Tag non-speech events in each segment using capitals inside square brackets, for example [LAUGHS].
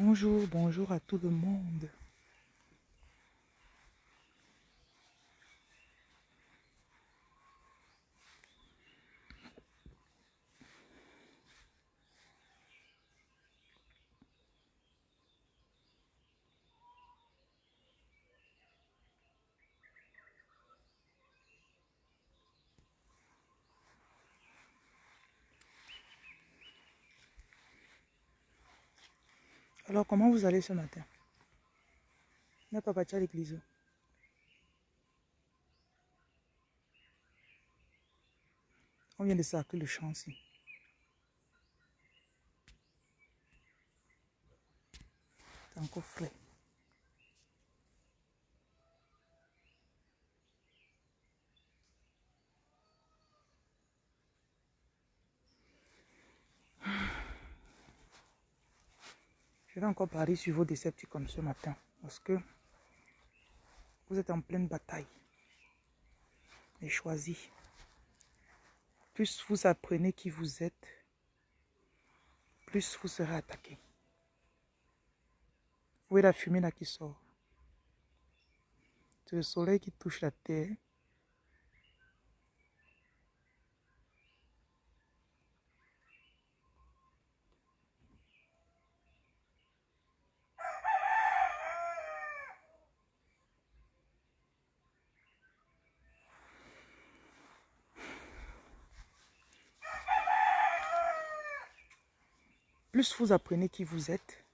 Bonjour, bonjour à tout le monde. Alors, comment vous allez ce matin? N'a pas parti à l'église. On vient de sacrer le champ ici. C'est encore frais. Je vais encore parler sur vos comme ce matin. Parce que vous êtes en pleine bataille. Et choisi. Plus vous apprenez qui vous êtes, plus vous serez attaqué. Où est la fumée là qui sort? C'est le soleil qui touche la terre. Plus vous apprenez qui vous êtes,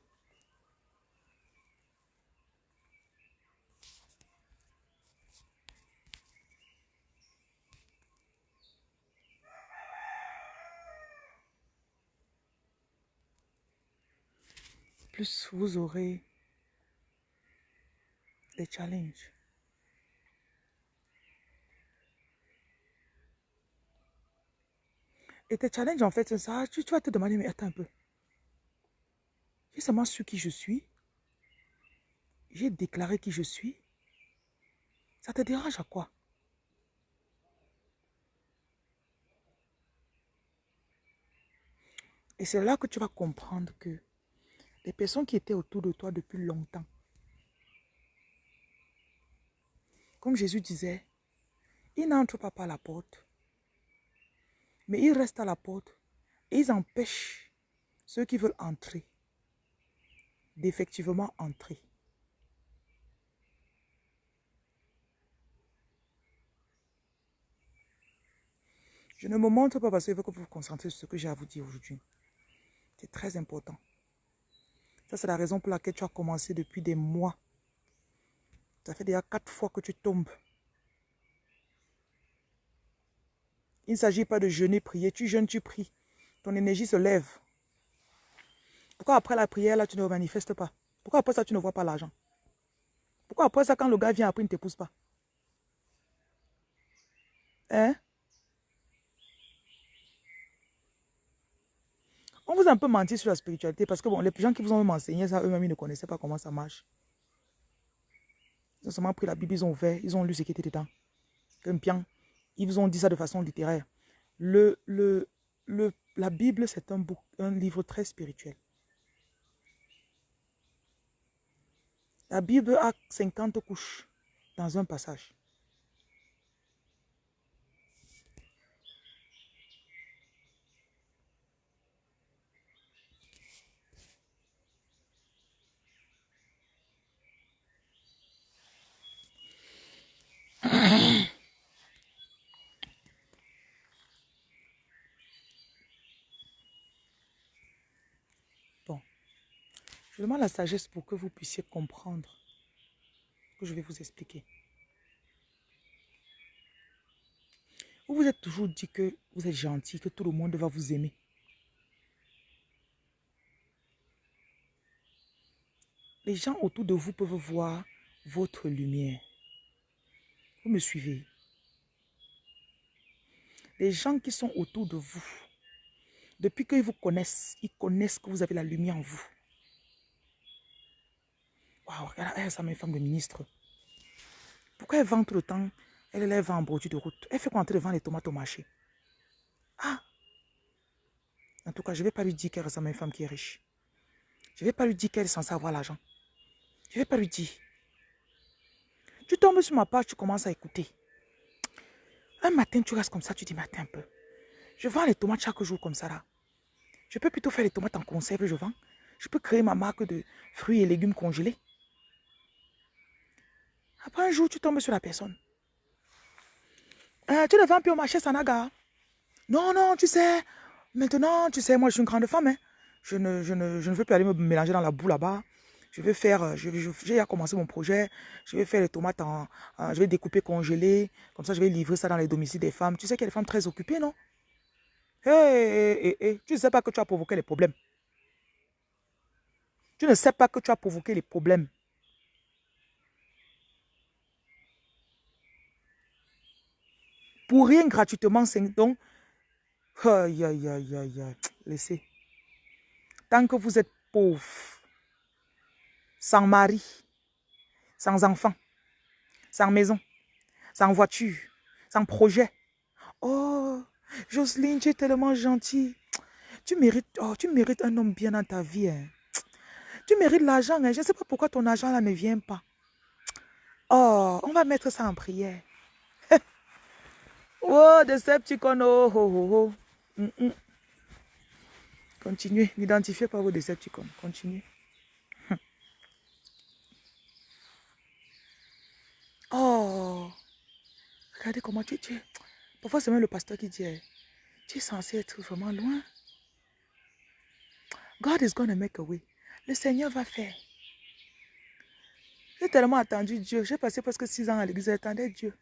plus vous aurez des challenges. Et tes challenges, en fait, c'est ça. Tu, tu vas te demander, mais attends un peu. J'ai seulement su qui je suis. j'ai déclaré qui je suis. Ça te dérange à quoi? Et c'est là que tu vas comprendre que les personnes qui étaient autour de toi depuis longtemps, comme Jésus disait, ils n'entrent pas par la porte, mais ils restent à la porte et ils empêchent ceux qui veulent entrer d'effectivement entrer. Je ne me montre pas parce que je veux que vous vous concentrez sur ce que j'ai à vous dire aujourd'hui. C'est très important. Ça, c'est la raison pour laquelle tu as commencé depuis des mois. Ça fait déjà quatre fois que tu tombes. Il ne s'agit pas de jeûner, prier. Tu jeûnes, tu pries. Ton énergie se lève. Pourquoi après la prière, là, tu ne manifestes pas? Pourquoi après ça, tu ne vois pas l'argent? Pourquoi après ça, quand le gars vient, après, il ne t'épouse pas? Hein? On vous a un peu menti sur la spiritualité parce que bon, les gens qui vous ont enseigné ça, eux-mêmes, ils ne connaissaient pas comment ça marche. Ils ont seulement pris la Bible, ils ont ouvert, ils ont lu ce qui était dedans. Comme bien, ils vous ont dit ça de façon littéraire. Le, le, le, la Bible, c'est un, un livre très spirituel. La Bible a 50 couches dans un passage. Je demande la sagesse pour que vous puissiez comprendre ce que je vais vous expliquer. Vous vous êtes toujours dit que vous êtes gentil, que tout le monde va vous aimer. Les gens autour de vous peuvent voir votre lumière. Vous me suivez. Les gens qui sont autour de vous, depuis qu'ils vous connaissent, ils connaissent que vous avez la lumière en vous. Waouh, regarde, elle, ça une femme de ministre. Pourquoi elle vend tout le temps? Elle, elle vend en bordure de route. Elle fait quoi entrer devant les tomates au marché? Ah En tout cas, je ne vais pas lui dire qu'elle ressemble à une femme qui est riche. Je ne vais pas lui dire qu'elle est censée avoir l'argent. Je ne vais pas lui dire. Tu tombes sur ma page, tu commences à écouter. Un matin, tu restes comme ça, tu dis, matin un peu. Je vends les tomates chaque jour comme ça là. Je peux plutôt faire les tomates en conserve, je vends. Je peux créer ma marque de fruits et légumes congelés. Après un jour, tu tombes sur la personne. Euh, tu ne vends plus au marché Sanaga. Non, non, tu sais, maintenant, tu sais, moi je suis une grande femme. Hein. Je, ne, je, ne, je ne veux plus aller me mélanger dans la boue là-bas. Je vais faire, euh, j'ai commencé mon projet. Je vais faire les tomates en, je vais découper, congeler. Comme ça, je vais livrer ça dans les domiciles des femmes. Tu sais qu'il y a des femmes très occupées, non? Hé, hé, hé, tu ne sais pas que tu as provoqué les problèmes. Tu ne sais pas que tu as provoqué les problèmes. Pour rien gratuitement, c'est donc... Aïe, aïe, aïe, aïe, aïe. Laissez. Tant que vous êtes pauvre, sans mari, sans enfant, sans maison, sans voiture, sans projet. Oh, Jocelyne, tu es tellement gentille. Tu mérites, oh, tu mérites un homme bien dans ta vie. Hein. Tu mérites l'argent. Hein. Je ne sais pas pourquoi ton argent là ne vient pas. Oh, on va mettre ça en prière. Oh, Decepticon, oh, oh, oh, oh. Mm, mm. Continuez, n'identifiez pas vos Decepticons. Continuez. Oh, regardez comment tu, es. Parfois, c'est même le pasteur qui dit, tu es censé être vraiment loin. God is going to make a way. Le Seigneur va faire. J'ai tellement attendu Dieu. J'ai passé presque six ans à l'église. J'attendais Dieu.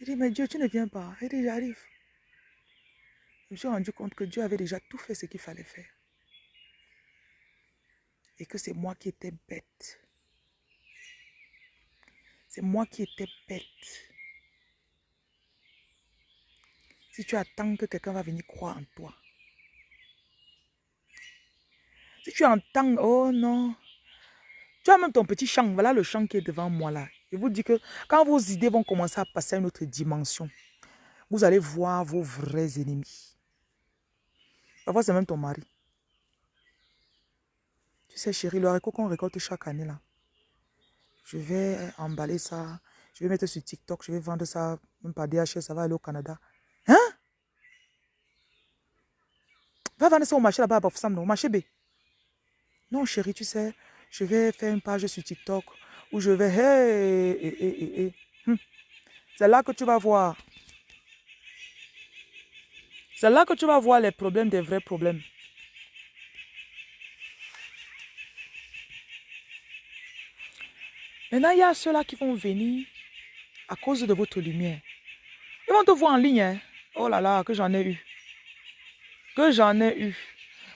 Il dit, mais Dieu, tu ne viens pas. Il dit, j'arrive. Je me suis rendu compte que Dieu avait déjà tout fait ce qu'il fallait faire. Et que c'est moi qui étais bête. C'est moi qui étais bête. Si tu attends que quelqu'un va venir croire en toi. Si tu entends, oh non, Tu as même ton petit champ. Voilà le champ qui est devant moi là. Je vous dis que quand vos idées vont commencer à passer à une autre dimension, vous allez voir vos vrais ennemis. Parfois, c'est même ton mari. Tu sais, chérie, le haricot qu'on récolte chaque année là, je vais emballer ça, je vais mettre sur TikTok, je vais vendre ça, même par DHL, ça va aller au Canada. Hein? Va vendre ça au marché là-bas au marché B. Non, chérie, tu sais, je vais faire une page sur TikTok où je vais, hey, hum. C'est là que tu vas voir. C'est là que tu vas voir les problèmes des vrais problèmes. Maintenant, il y a ceux-là qui vont venir à cause de votre lumière. Ils vont te voir en ligne. Hein. Oh là là, que j'en ai eu. Que j'en ai eu.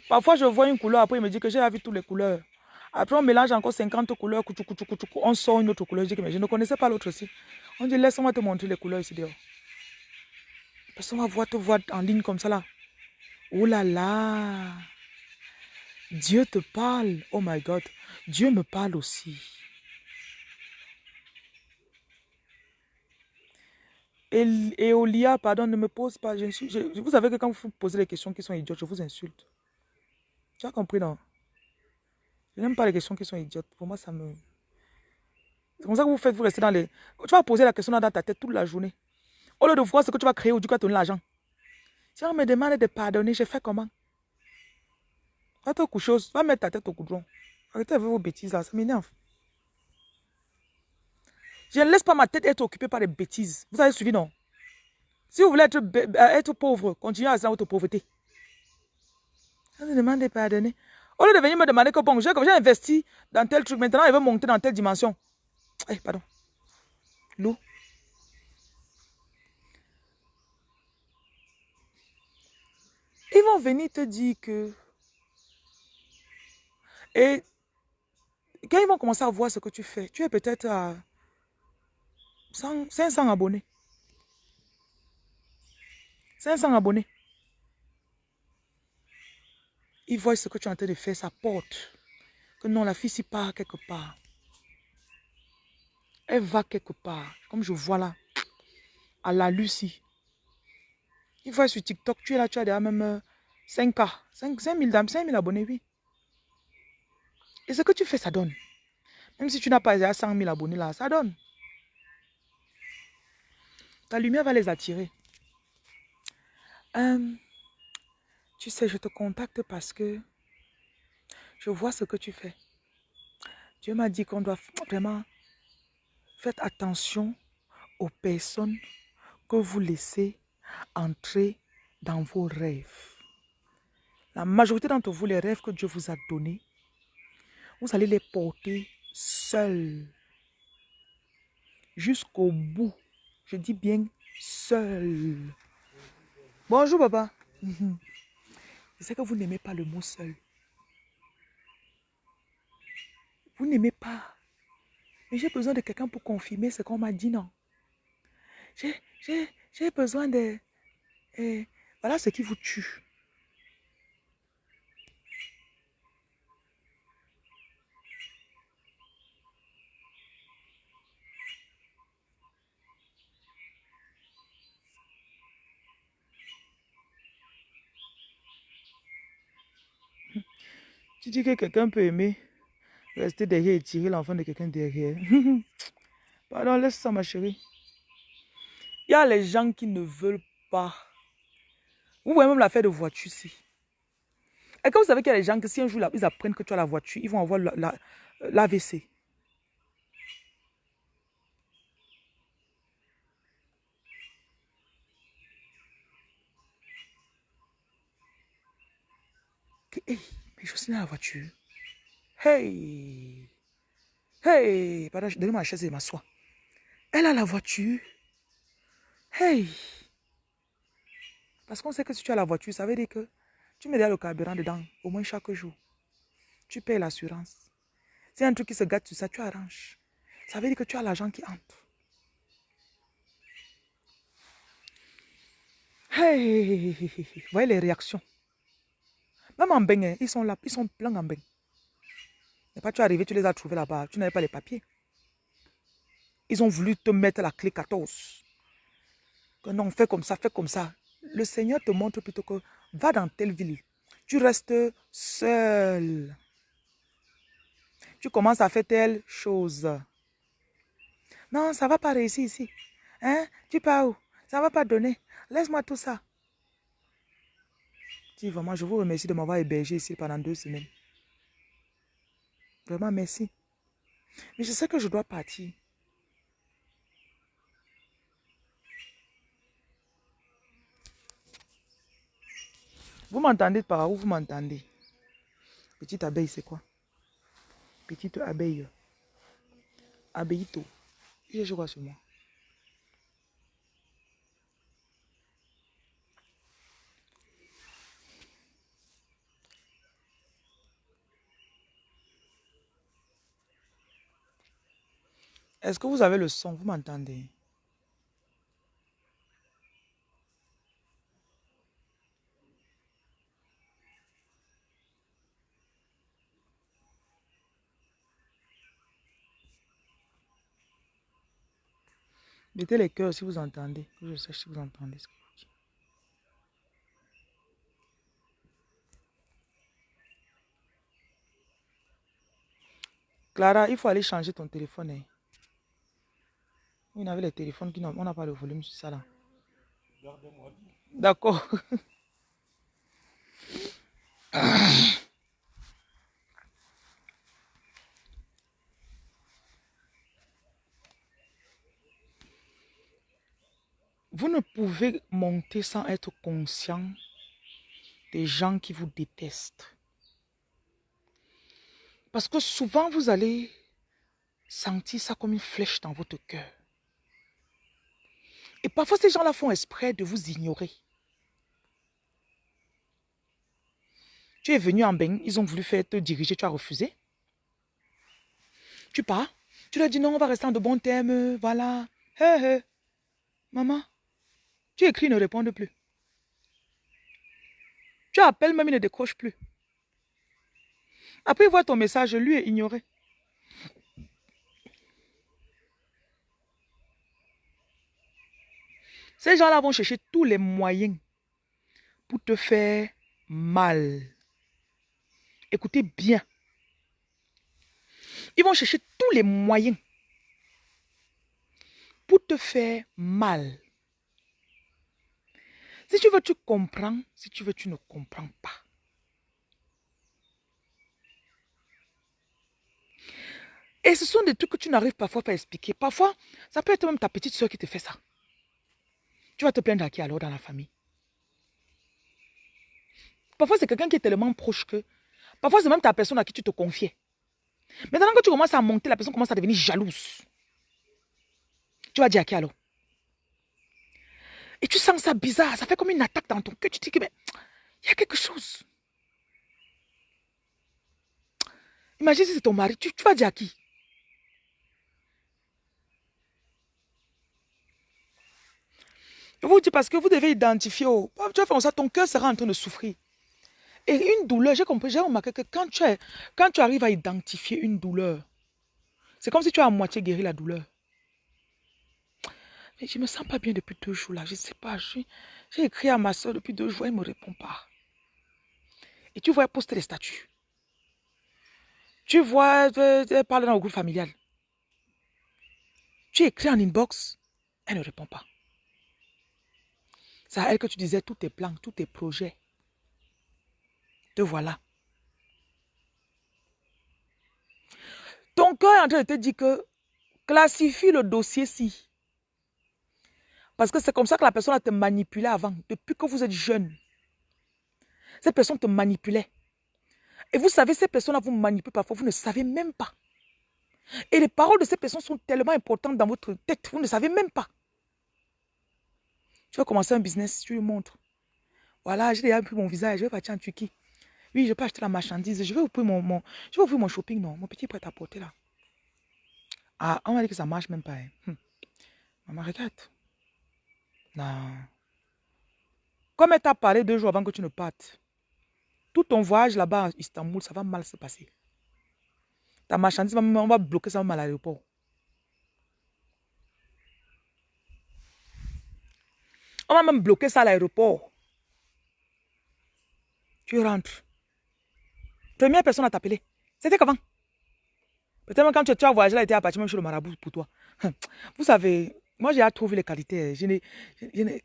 Parfois, je vois une couleur, après, il me dit que j'ai vu toutes les couleurs. Après, on mélange encore 50 couleurs, on sort une autre couleur. Je dis mais je ne connaissais pas l'autre aussi. On dit, laisse-moi te montrer les couleurs ici dehors. Parce qu'on va voir te voir en ligne comme ça là. Oh là là. Dieu te parle. Oh my God. Dieu me parle aussi. Et, Olia, pardon, ne me pose pas. Vous savez que quand vous posez des questions qui sont idiotes, je vous insulte. Tu as compris, non? Je n'aime pas les questions qui sont idiotes. Pour moi, ça me... C'est comme ça que vous faites, vous restez dans les... Tu vas poser la question dans ta tête toute la journée. Au lieu de voir ce que tu vas créer ou du coup, donner l'argent. Si on me demande de pardonner, je fais comment? Va te coucher, va mettre ta tête au goudron. Arrêtez avec vos bêtises là, ça m'énerve. Je ne laisse pas ma tête être occupée par des bêtises. Vous avez suivi, non? Si vous voulez être, euh, être pauvre, continuez à rester dans votre pauvreté. Demande de pardonner. Au lieu de venir me demander que bon, j'ai investi dans tel truc, maintenant il veut monter dans telle dimension. Eh, pardon. L'eau. Ils vont venir te dire que... Et quand ils vont commencer à voir ce que tu fais, tu es peut-être à 500 abonnés. 500 abonnés. Ils voient ce que tu es en train de faire, ça porte. Que non, la fille s'y part quelque part. Elle va quelque part. Comme je vois là. À la Lucie. Ils voient sur TikTok, tu es là, tu as déjà même 5K. 5, 000, 5 abonnés, oui. Et ce que tu fais, ça donne. Même si tu n'as pas déjà 100 000 abonnés là, ça donne. Ta lumière va les attirer. Euh, tu sais, je te contacte parce que je vois ce que tu fais. Dieu m'a dit qu'on doit vraiment faire attention aux personnes que vous laissez entrer dans vos rêves. La majorité d'entre vous, les rêves que Dieu vous a donnés, vous allez les porter seuls jusqu'au bout je dis bien seul. Bonjour, papa. Je sais que vous n'aimez pas le mot seul. Vous n'aimez pas. Mais j'ai besoin de quelqu'un pour confirmer ce qu'on m'a dit, non? J'ai besoin de... Et voilà ce qui vous tue. Tu dis que quelqu'un peut aimer rester derrière et tirer l'enfant de quelqu'un derrière. [LAUGHS] Pardon, laisse ça ma chérie. Il y a les gens qui ne veulent pas. Vous voyez même l'affaire de voiture ici. Et quand vous savez qu'il y a des gens que si un jour ils apprennent que tu as la voiture, ils vont avoir l'AVC. La, hey. Mais je suis dans la voiture. Hey! Hey! Pardon, donnez-moi la chaise et m'assois. Elle a la voiture. Hey! Parce qu'on sait que si tu as la voiture, ça veut dire que tu mets le carburant dedans, au moins chaque jour. Tu payes l'assurance. C'est un truc qui se gâte sur ça, tu arranges. Ça veut dire que tu as l'argent qui entre. Hey! Vous voyez les réactions. Même en bain, ils sont là, ils sont pleins en bain. Et pas tu es arrivé, tu les as trouvés là-bas. Tu n'avais pas les papiers. Ils ont voulu te mettre la clé 14. Que non, fais comme ça, fais comme ça. Le Seigneur te montre plutôt que va dans telle ville. Tu restes seul. Tu commences à faire telle chose. Non, ça ne va pas réussir ici. Hein? Tu pars où? Ça ne va pas donner. Laisse-moi tout ça. Dis vraiment, je vous remercie de m'avoir hébergé ici pendant deux semaines. Vraiment, merci. Mais je sais que je dois partir. Vous m'entendez par où vous m'entendez? Petite abeille, c'est quoi? Petite abeille. Abeillito. Je vois sur moi. Est-ce que vous avez le son? Vous m'entendez? Mettez les cœurs si vous entendez. je sache si vous entendez ce que je dis. Clara, il faut aller changer ton téléphone. Hein. On avait les téléphones qui n'ont on n'a pas le volume sur ça là. D'accord. Vous ne pouvez monter sans être conscient des gens qui vous détestent. Parce que souvent, vous allez sentir ça comme une flèche dans votre cœur. Et parfois, ces gens-là font exprès de vous ignorer. Tu es venu en bain, ils ont voulu faire te diriger, tu as refusé. Tu pars, tu leur dis non, on va rester en de bons termes, voilà. Maman, tu écris, ne répondent plus. Tu appelles, même il ne décroche plus. Après, il voit ton message, lui est ignoré. Ces gens-là vont chercher tous les moyens pour te faire mal. Écoutez bien. Ils vont chercher tous les moyens pour te faire mal. Si tu veux, tu comprends. Si tu veux, tu ne comprends pas. Et ce sont des trucs que tu n'arrives parfois pas à expliquer. Parfois, ça peut être même ta petite soeur qui te fait ça. Tu vas te plaindre à qui alors dans la famille? Parfois, c'est quelqu'un qui est tellement proche que... Parfois, c'est même ta personne à qui tu te confiais. Maintenant que tu commences à monter, la personne commence à devenir jalouse. Tu vas dire à qui alors? Et tu sens ça bizarre, ça fait comme une attaque dans ton cœur. Tu te dis que, mais, il y a quelque chose. Imagine si c'est ton mari, tu, vas dire à qui? Je vous dis parce que vous devez identifier. Oh, tu vas faire ça, ton cœur sera en train de souffrir. Et une douleur, j'ai compris, j'ai remarqué que quand tu, quand tu arrives à identifier une douleur, c'est comme si tu as à moitié guéri la douleur. Mais je ne me sens pas bien depuis deux jours là. Je ne sais pas. J'ai écrit à ma soeur depuis deux jours. Elle ne me répond pas. Et tu vois, elle poste les statuts. Tu vois, elle parle dans le groupe familial. Tu écris en inbox. Elle ne répond pas. C'est à elle que tu disais tous tes plans, tous tes projets. Te voilà. Ton cœur est en train de te dire que classifie le dossier-ci. Parce que c'est comme ça que la personne a te manipulé avant, depuis que vous êtes jeune. Cette personne te manipulait. Et vous savez, ces personnes-là vous manipulent parfois, vous ne savez même pas. Et les paroles de ces personnes sont tellement importantes dans votre tête, vous ne savez même pas. Commencer un business, tu lui montres. Voilà, j'ai déjà pris mon visage, je vais partir en Turquie. Oui, je peux acheter la marchandise, je vais ouvrir mon, mon, je vais ouvrir mon shopping, non, mon petit prêt-à-porter là. Ah, on m'a dit que ça marche même pas. Hein. Hum. Maman, regarde. Non. Comme elle t'a parlé deux jours avant que tu ne partes, tout ton voyage là-bas à Istanbul, ça va mal se passer. Ta marchandise, on va bloquer ça à l'aéroport. On va même bloquer ça à l'aéroport. Tu rentres. Première personne à t'appeler. C'était comment? Peut-être même quand tu, as voyagé, là, était à partir même chez le marabout pour toi. Vous savez, moi j'ai trouvé les qualités. Je n'ai,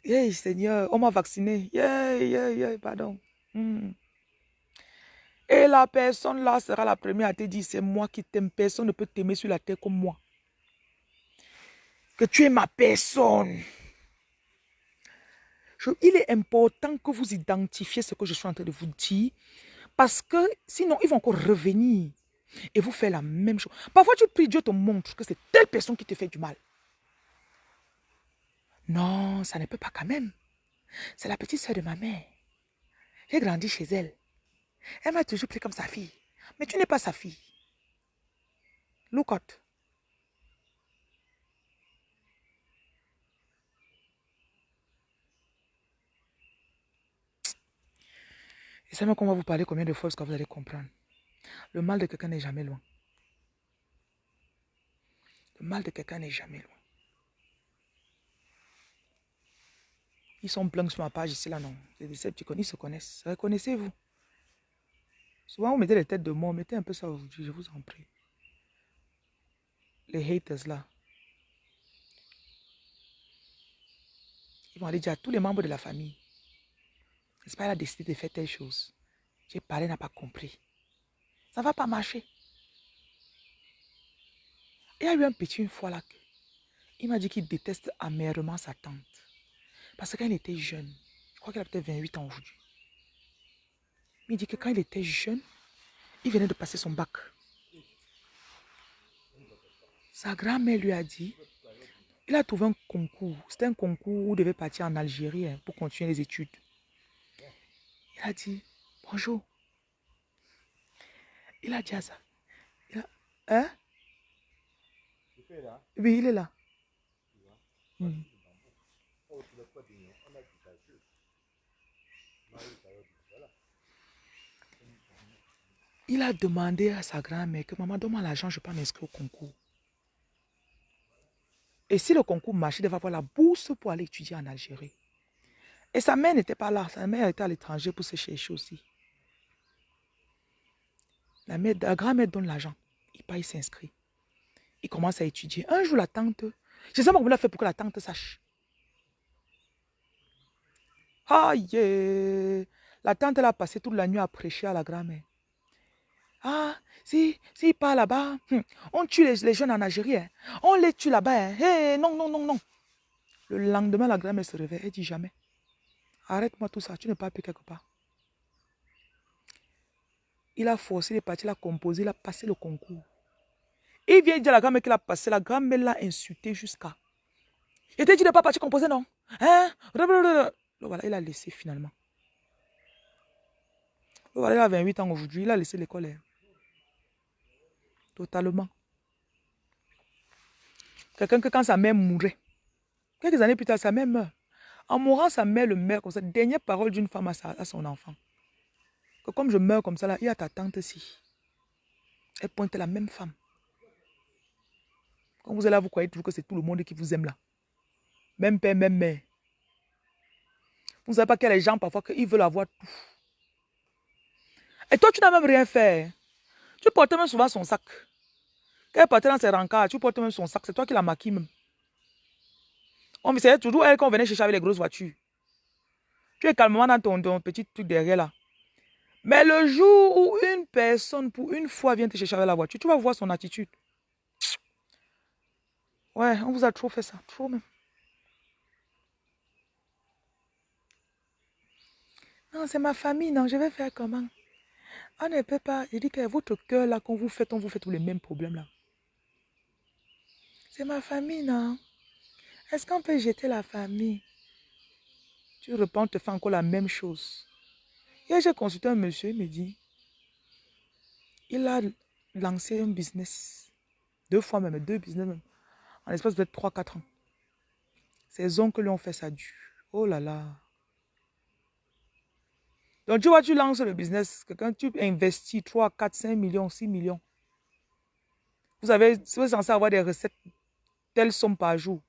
hey, Seigneur, on m'a vacciné. Yeah, yeah, yeah, pardon. Hmm. Et la personne là sera la première à te dire, c'est moi qui t'aime. Personne ne peut t'aimer sur la terre comme moi. Que tu es ma personne. Il est important que vous identifiez ce que je suis en train de vous dire. Parce que sinon, ils vont encore revenir et vous faire la même chose. Parfois, tu pries, Dieu te montre que c'est telle personne qui te fait du mal. Non, ça ne peut pas quand même. C'est la petite soeur de ma mère. J'ai grandi chez elle. Elle m'a toujours pris comme sa fille. Mais tu n'es pas sa fille. Look out. Et c'est même qu'on va vous parler combien de fois que vous allez comprendre. Le mal de quelqu'un n'est jamais loin. Le mal de quelqu'un n'est jamais loin. Ils sont blancs sur ma page ici, là, non. C'est des connais, ils se connaissent. Reconnaissez-vous. Souvent, vous mettez les têtes de mort. Mettez un peu ça aujourd'hui, je vous en prie. Les haters, là. Ils vont aller dire à tous les membres de la famille. N'est-ce pas, elle a décidé de faire telle chose. J'ai parlé, n'a pas compris. Ça ne va pas marcher. Il y a eu un petit une fois là. Il m'a dit qu'il déteste amèrement sa tante. Parce que quand il était jeune, je crois qu'il a peut-être 28 ans aujourd'hui. Il dit que quand il était jeune, il venait de passer son bac. Sa grand-mère lui a dit, il a trouvé un concours. C'était un concours où il devait partir en Algérie hein, pour continuer les études. Il a dit, bonjour. Il a dit à ça. Il a, hein? Oui, il est là. Hmm. Il a demandé à sa grand-mère que maman, donne-moi l'argent, je peux m'inscrire au concours. Et si le concours marche, il devait avoir la bourse pour aller étudier en Algérie. Et sa mère n'était pas là. Sa mère était à l'étranger pour se chercher aussi. La, mère, la grand-mère donne l'argent. Il part, il s'inscrit. Il commence à étudier. Un jour, la tante, je sais pas comment il a fait pour que la tante sache. Aïe! La tante, elle a passé toute la nuit à prêcher à la grand-mère. Ah, si, si part là-bas, hmm, on tue les, jeunes en Algérie. Hein. On les tue là-bas. Hein. non, non, non, non. Le lendemain, la grand-mère se réveille. Elle dit jamais. Arrête-moi tout ça. Tu n'es pas plus quelque part. Il a forcé les parties, il a composé, il a passé le concours. Il vient dire à la grand-mère qu'il a passé. La grand-mère l'a insulté jusqu'à. Il t'a dit de pas partir composer, non? Hein? Voilà, il a laissé finalement. Voilà, il a 28 ans aujourd'hui, il a laissé l'école. Hein. Totalement. Quelqu'un que quand sa mère mourait, quelques années plus tard, sa mère meurt. En mourant, sa mère le meurt comme ça. Dernière parole d'une femme à, son enfant. Que comme je meurs comme ça, là, il y a ta tante ici. Elle pointe la même femme. Quand vous êtes là, vous croyez toujours que c'est tout le monde qui vous aime là. Même père, même mère. Vous ne savez pas qu'il y a les gens parfois qu'ils veulent avoir tout. Et toi, tu n'as même rien fait. Tu portes même souvent son sac. Quand elle portait dans ses rencarts, tu portes même son sac. C'est toi qui la maquille même. On c'est toujours elle qu'on venait chercher avec les grosses voitures. Tu es calmement dans ton, petit truc derrière là. Mais le jour où une personne, pour une fois, vient te chercher avec la voiture, tu vas voir son attitude. Ouais, on vous a trop fait ça. Trop même. Non, c'est ma famille, non, je vais faire comment? On ne peut pas. Je dis que votre cœur, là, quand vous faites, on vous fait tous les mêmes problèmes, là. C'est ma famille, non? Est-ce qu'on peut jeter la famille? Tu réponds, te fais encore la même chose. Hier, j'ai consulté un monsieur, il me dit, il a lancé un business, deux fois même, deux business même, en l'espace de 3-4 ans. Ses oncles lui ont fait ça dur. Oh là là. Donc tu vois, tu lances le business, quand tu investis 3, 4, 5 millions, 6 millions. vous avez, vous censé avoir des recettes, telles sommes par jour.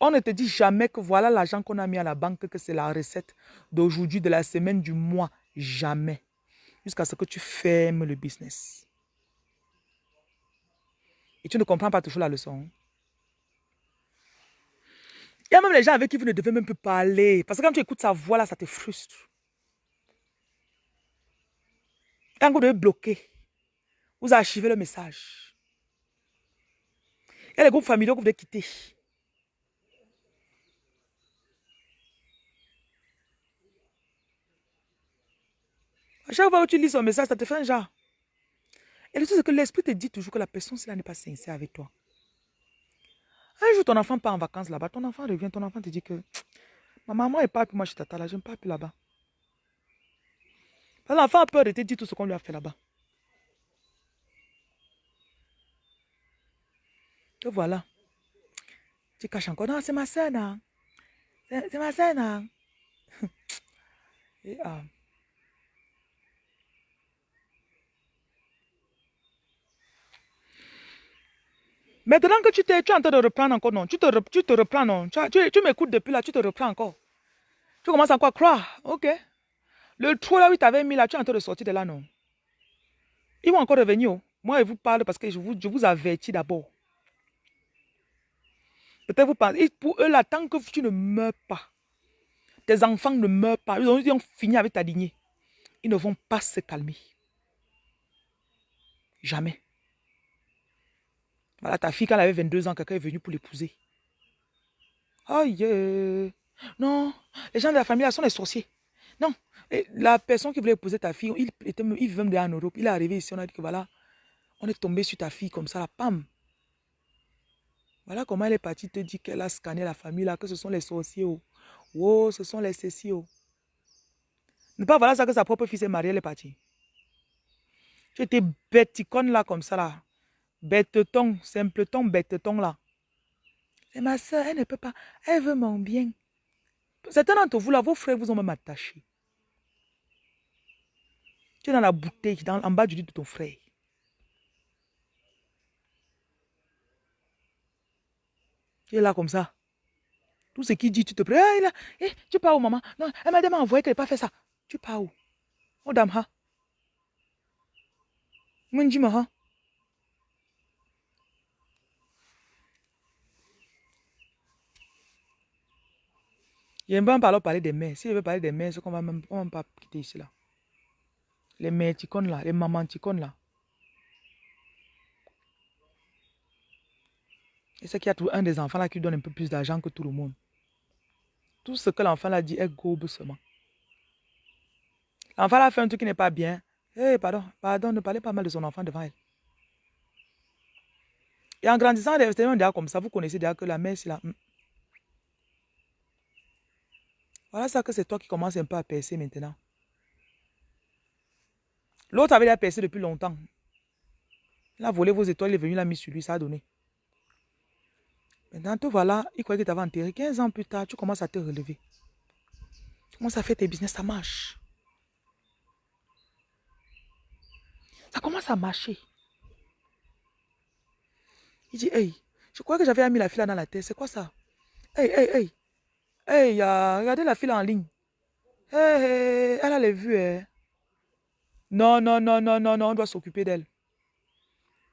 On ne te dit jamais que voilà l'argent qu'on a mis à la banque, que c'est la recette d'aujourd'hui, de la semaine, du mois. Jamais. Jusqu'à ce que tu fermes le business. Et tu ne comprends pas toujours la leçon. Il y a même les gens avec qui vous ne devez même plus parler. Parce que quand tu écoutes sa voix là, ça te frustre. Quand vous devez bloquer, vous archivez le message. Il y a les groupes familiaux que vous devez quitter. À chaque fois que tu lis son message, ça te fait un genre. Et le truc, c'est que l'esprit te dit toujours que la personne, cela n'est pas sincère avec toi. Un jour, ton enfant part en vacances là-bas, ton enfant revient, ton enfant te dit que ma maman est pas plus moi je tata là, je ne pars plus là-bas. L'enfant a peur de te dire tout ce qu'on lui a fait là-bas. Et voilà. Tu caches encore. Non, c'est ma soeur, non. C'est ma soeur, non. [LAUGHS] Et, ah. Maintenant que tu, es, tu es en train de reprendre encore, non. Tu te, tu te reprends, non. Tu, tu, m'écoutes depuis là, tu te reprends encore. Tu commences encore à croire. Ok. Le trou là où tu avais mis là, tu es en train de sortir de là, non. Ils vont encore revenir. Oh. Moi, je vous parle parce que je vous, je vous avertis d'abord. Peut-être vous pensez, pour eux là, tant que tu ne meurs pas, tes enfants ne meurent pas, ils ont, ils ont fini avec ta lignée. Ils ne vont pas se calmer. Jamais. Voilà, ta fille, quand elle avait 22 ans, quelqu'un est venu pour l'épouser. Aïe. Non, les gens de la famille là sont des sorciers. Non, la personne qui voulait épouser ta fille, il, était, il vivait en Europe. Il est arrivé ici, on a dit que voilà, on est tombé sur ta fille comme ça, la pam. Voilà comment elle est partie te dire qu'elle a scanné la famille là, que ce sont les sorciers. Oh, oh ce sont les céciers. Oh. Ne pas voilà ça que sa propre fille s'est mariée, elle est partie. J'étais bêticone là comme ça là. Bête-ton, simpleton, bête-ton là? C'est ma soeur, elle ne peut pas. Elle veut mon bien. Certains d'entre vous là, vos frères vous ont même attaché. Tu es dans la bouteille, dans, en bas du lit de ton frère. Tu es là comme ça. Tout ce qu'il dit, tu te prends. Ah, eh, tu pars où, maman? Non, elle m'a demandé envoyé qu'elle n'ait pas fait ça. Tu pars où? Oh, dame, ha? Ha? J'aime bien parler, parler des mères. Si je veux parler des mères, c'est qu'on va même, pas quitter ici là. Les mères ticones là, les mamans ticones là. Et c'est qu'il y a tout un des enfants là qui donne un peu plus d'argent que tout le monde. Tout ce que l'enfant là dit est gobe seulement. L'enfant là fait un truc qui n'est pas bien. Eh, pardon, pardon, ne parlez pas mal de son enfant devant elle. Et en grandissant, déjà comme ça, vous connaissez déjà que la mère, c'est là. Hmm. Voilà ça que c'est toi qui commences un peu à percer maintenant. L'autre avait déjà percé depuis longtemps. Il a volé vos étoiles, il est venu, il a mis sur lui, ça a donné. Maintenant, te voilà, il croyait que tu avais enterré. 15 ans plus tard, tu commences à te relever. Tu commences à faire tes business, ça marche. Ça commence à marcher. Il dit, hey, je crois que j'avais mis la fille là dans la tête. C'est quoi ça? Hey, hey, hey. Hey, regardez la fille en ligne. Hey, elle a les vues. Hein. Non, non, non, non, non, non, on doit s'occuper d'elle.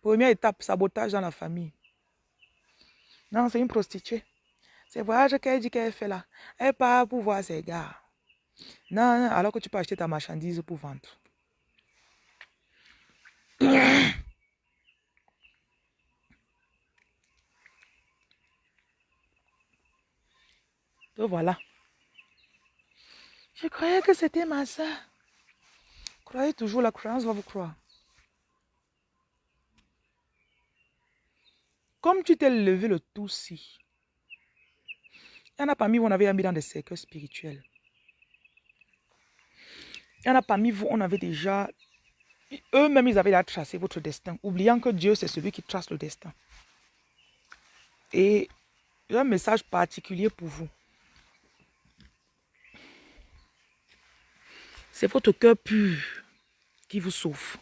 Première étape, sabotage dans la famille. Non, c'est une prostituée. C'est voyage qu'elle dit qu'elle fait là. Elle part pour voir ses gars. Non, alors que tu peux acheter ta marchandise pour vendre. [CLEARS THROAT] Donc voilà. Je croyais que c'était ma soeur. Croyez toujours, la croyance va vous croire. Comme tu t'es levé le tout si, il y en a parmi vous, on avait mis dans des cercles spirituels. Il y en a parmi vous, on avait déjà, eux-mêmes, ils avaient déjà tracé votre destin, oubliant que Dieu, c'est celui qui trace le destin. Et j'ai un message particulier pour vous. C'est votre cœur pur qui vous sauve.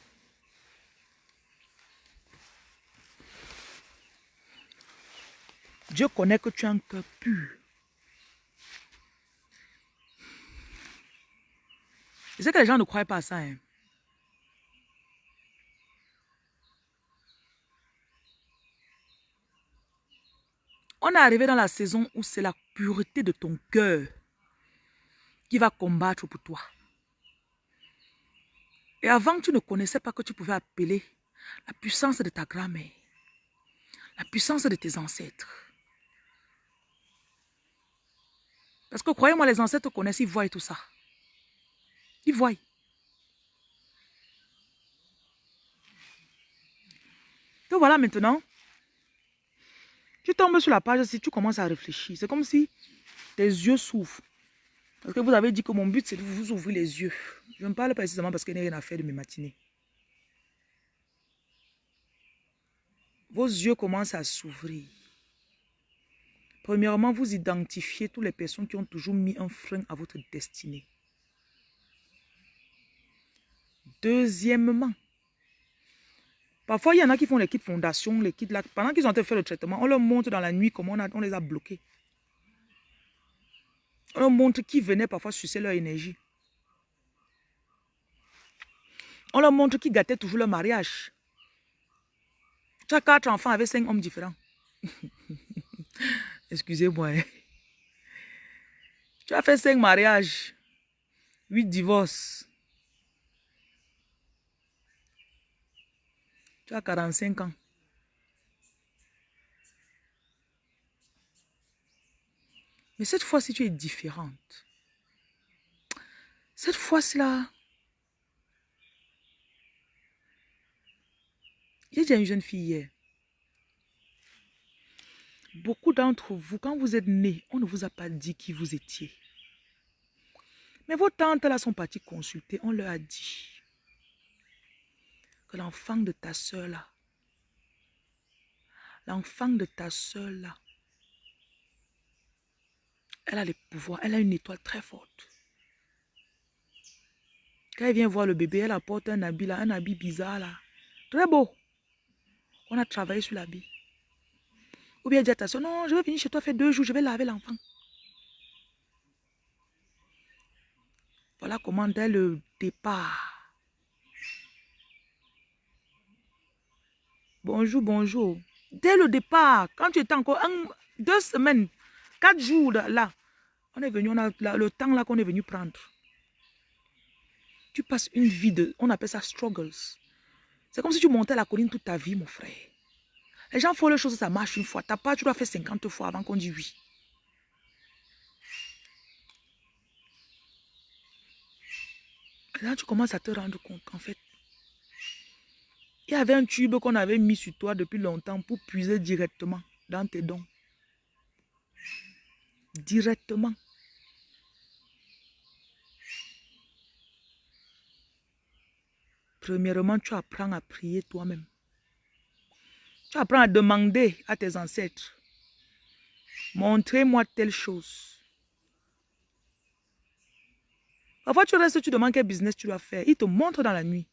Dieu connaît que tu as un cœur pur. Je sais que les gens ne croient pas à ça. Hein. On est arrivé dans la saison où c'est la pureté de ton cœur qui va combattre pour toi. Et avant, tu ne connaissais pas que tu pouvais appeler la puissance de ta grand-mère, la puissance de tes ancêtres. Parce que croyez-moi, les ancêtres connaissent, ils voient tout ça. Ils voient. Donc voilà maintenant, tu tombes sur la page si tu commences à réfléchir. C'est comme si tes yeux s'ouvrent. Parce que vous avez dit que mon but, c'est de vous ouvrir les yeux. Je ne parle pas précisément parce qu'il n'y a rien à faire de mes matinées. Vos yeux commencent à s'ouvrir. Premièrement, vous identifiez toutes les personnes qui ont toujours mis un frein à votre destinée. Deuxièmement, Parfois, il y en a qui font les kits fondation, les kits là. Pendant qu'ils ont fait le traitement, on leur montre dans la nuit comment on, les a bloqués. On leur montre qui venait parfois sucer leur énergie. On leur montre qui gâtait toujours leur mariage. Tu as quatre enfants avec cinq hommes différents. [LAUGHS] Excusez-moi. Hein. Tu as fait cinq mariages, huit divorces. Tu as 45 ans. Mais cette fois-ci, tu es différente. Cette fois-ci-là, j'ai déjà une jeune fille hier. Beaucoup d'entre vous, quand vous êtes nés, on ne vous a pas dit qui vous étiez. Mais vos tantes là sont parties consulter, on leur a dit que l'enfant de ta soeur là, l'enfant de ta soeur là, elle a les pouvoirs, elle a une étoile très forte. Quand elle vient voir le bébé, elle apporte un habit là, un habit bizarre là, très beau. On a travaillé sur l'habit. Ou bien dit à ta soeur, non, je vais venir chez toi faire deux jours, je vais laver l'enfant. Voilà comment dès le départ, Bonjour, bonjour. Dès le départ, quand tu étais encore deux semaines, quatre jours là, on est venu, on a le temps là qu'on est venu prendre. Tu passes une vie de, on appelle ça struggles. C'est comme si tu montais la colline toute ta vie, mon frère. Les gens font les choses, ça marche une fois. T'as pas, tu dois faire 50 fois avant qu'on dise oui. Là, tu commences à te rendre compte qu'en fait, il y avait un tube qu'on avait mis sur toi depuis longtemps pour puiser directement dans tes dons. Directement. Premièrement, tu apprends à prier toi-même. Tu apprends à demander à tes ancêtres. Montrez-moi telle chose. Parfois, tu restes, tu demandes quel business tu dois faire. Il te montre dans la nuit.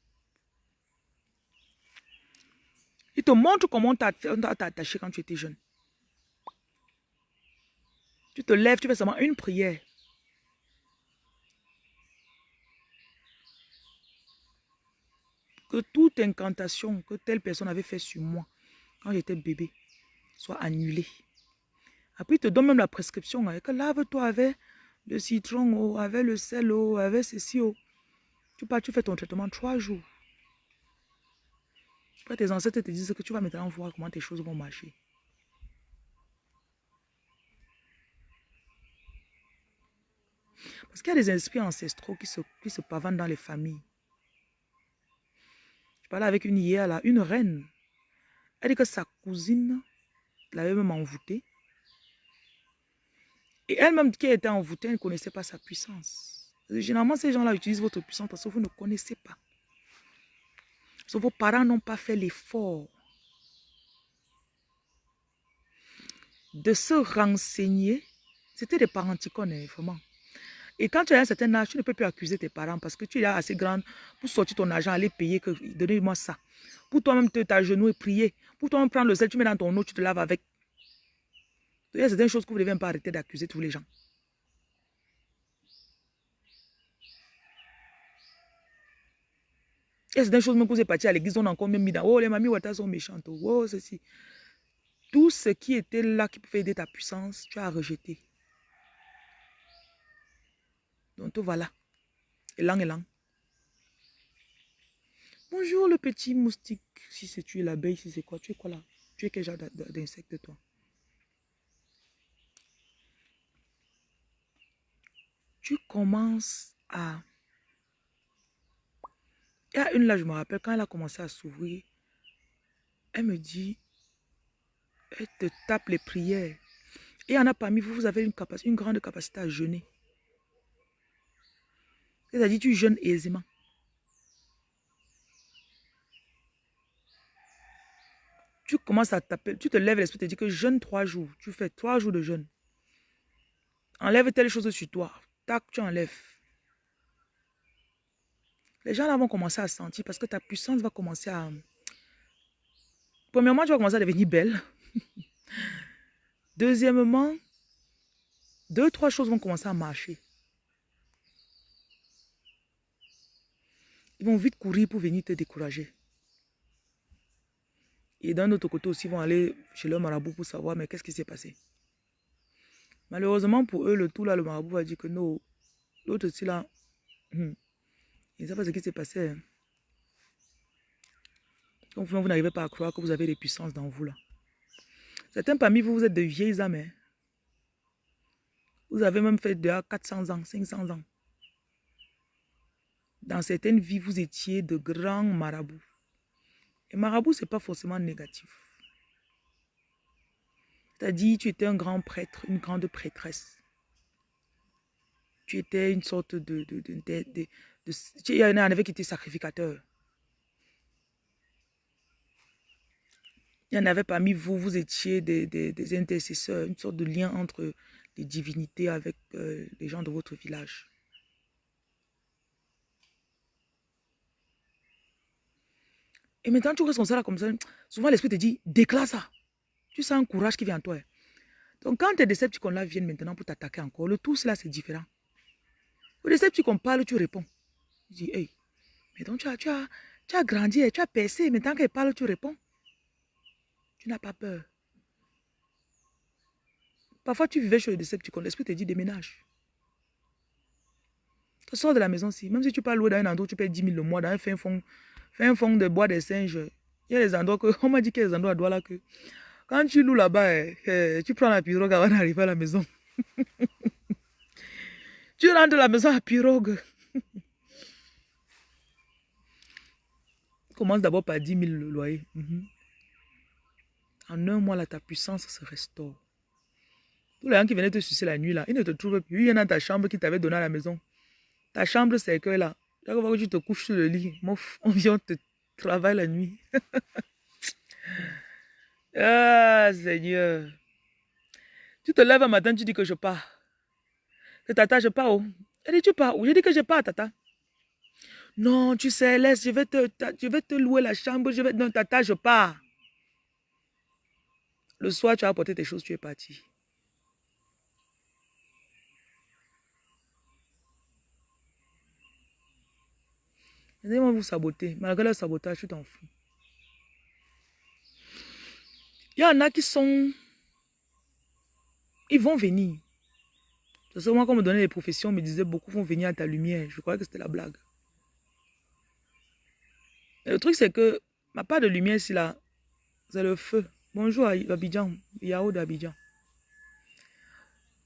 Il te montre comment on t'a attaché quand tu étais jeune. Tu te lèves, tu fais seulement une prière. Que toute incantation que telle personne avait fait sur moi quand j'étais bébé soit annulée. Après, il te donne même la prescription. Hein, lave-toi avec le citron, avec le sel, avec ceci. Tu pars, tu fais ton traitement trois jours tes ancêtres te disent que tu vas maintenant voir comment tes choses vont marcher. Parce qu'il y a des esprits ancestraux qui se, qui se pavanent dans les familles. Je parlais avec une hier, là, une reine. Elle dit que sa cousine l'avait même envoûtée. Et elle-même qui était envoûtée, elle ne connaissait pas sa puissance. Généralement, ces gens-là utilisent votre puissance parce que vous ne connaissez pas vos parents n'ont pas fait l'effort de se renseigner. C'était des parents qui connaissent vraiment. Et quand tu as un certain âge, tu ne peux plus accuser tes parents parce que tu es assez grande pour sortir ton argent, aller payer, que donnez-moi ça. Pour toi-même t'agenouiller et prier. Pour toi-même prendre le sel, tu mets dans ton eau, tu te laves avec. Il y a certaines choses que vous devez pas arrêter d'accuser tous les gens. Il y a certaines choses, même que vous êtes parti à l'église, on a encore même mis dans, oh, les mamies Wata sont méchantes, oh, ceci. Tout ce qui était là qui pouvait aider ta puissance, tu as rejeté. Donc, tout voilà. Élan, élan. Bonjour le petit moustique. Si c'est tu l'abeille, si c'est quoi, tu es quoi là? Tu es quel genre d'insecte toi? Tu commences à... Il y a une là, je me rappelle, quand elle a commencé à s'ouvrir, elle me dit, elle te tape les prières. Et il y en a parmi vous, vous avez une, capacité, une grande capacité à jeûner. C'est-à-dire, tu jeûnes aisément. Tu commences à taper, tu te lèves l'esprit, te dis que jeûne trois jours. Tu fais trois jours de jeûne. Enlève telle chose sur toi. Tac, tu enlèves. Les gens là vont commencer à sentir parce que ta puissance va commencer à... Premièrement, tu vas commencer à devenir belle. [LAUGHS] Deuxièmement, deux, trois choses vont commencer à marcher. Ils vont vite courir pour venir te décourager. Et d'un autre côté aussi, ils vont aller chez leur marabout pour savoir, mais qu'est-ce qui s'est passé. Malheureusement pour eux, le tout là, le marabout va dire que non, l'autre aussi là, hmm, ils ne savent pas ce qui s'est passé. Hein. Donc vous n'arrivez pas à croire que vous avez des puissances dans vous là. Certains parmi vous, vous êtes de vieilles âmes. Hein. Vous avez même fait de 400 ans, 500 ans. Dans certaines vies, vous étiez de grands marabouts. Et marabout, ce n'est pas forcément négatif. C'est-à-dire, tu étais un grand prêtre, une grande prêtresse. Tu étais une sorte de... il y en avait qui étaient sacrificateurs. Il y en avait parmi vous, vous étiez des, des, intercesseurs, une sorte de lien entre les divinités avec euh, les gens de votre village. Et maintenant, tu restes comme ça, comme ça. Souvent, l'esprit te dit, déclare ça. Tu sens un courage qui vient en toi. Donc, quand tes décepticons là viennent maintenant pour t'attaquer encore, le tout, cela, c'est différent. Au décepticon parle, tu réponds. Tu dis, hey, mais donc tu as, tu as, tu as grandi, tu as percé. Maintenant qu'elle parle, tu réponds. Tu n'as pas peur. Parfois, tu vivais chez le décepticon, l'esprit te dit, déménage. Tu sors de la maison si, même si tu parles louer dans un endroit, tu payes 10 000 le mois, dans un fin fond Fais un fond de bois des singes. Il y a des endroits que, [LAUGHS] on m'a dit qu'il y a des endroits à Douala que, quand tu loues là-bas, eh, eh, tu prends la pirogue avant d'arriver à la maison. [LAUGHS] tu rentres à la maison à pirogue. [LAUGHS] Commence d'abord par 10 000 le loyer. Mhm. En un mois, là, ta puissance se restaure. Tous les gens qui venaient te sucer la nuit, là, ils ne te trouvent plus. Il y en a dans ta chambre qui t'avait donné à la maison. Ta chambre, c'est que là, tu te couches sur le lit, on [LAUGHS] vient te travailler la nuit. [LAUGHS] ah, Seigneur. Tu te lèves un matin, tu dis que je pars. Que tata, je pars où? Elle dit, tu pars où? Je dis que je pars, tata. Non, tu sais, laisse, je vais te, je vais te louer la chambre. Je vais... Non, tata, je pars. Le soir, tu as apporté tes choses, tu es parti. Ils vont vous saboter. Malgré le sabotage, tu t'en fous. Il y en a qui sont... Ils vont venir. C'est moi, quand on me donnait les professions, on me disait beaucoup vont venir à ta lumière. Je croyais que c'était la blague. le truc, c'est que ma part de lumière, c'est là. C'est le feu. Bonjour à Abidjan, Yao d'Abidjan.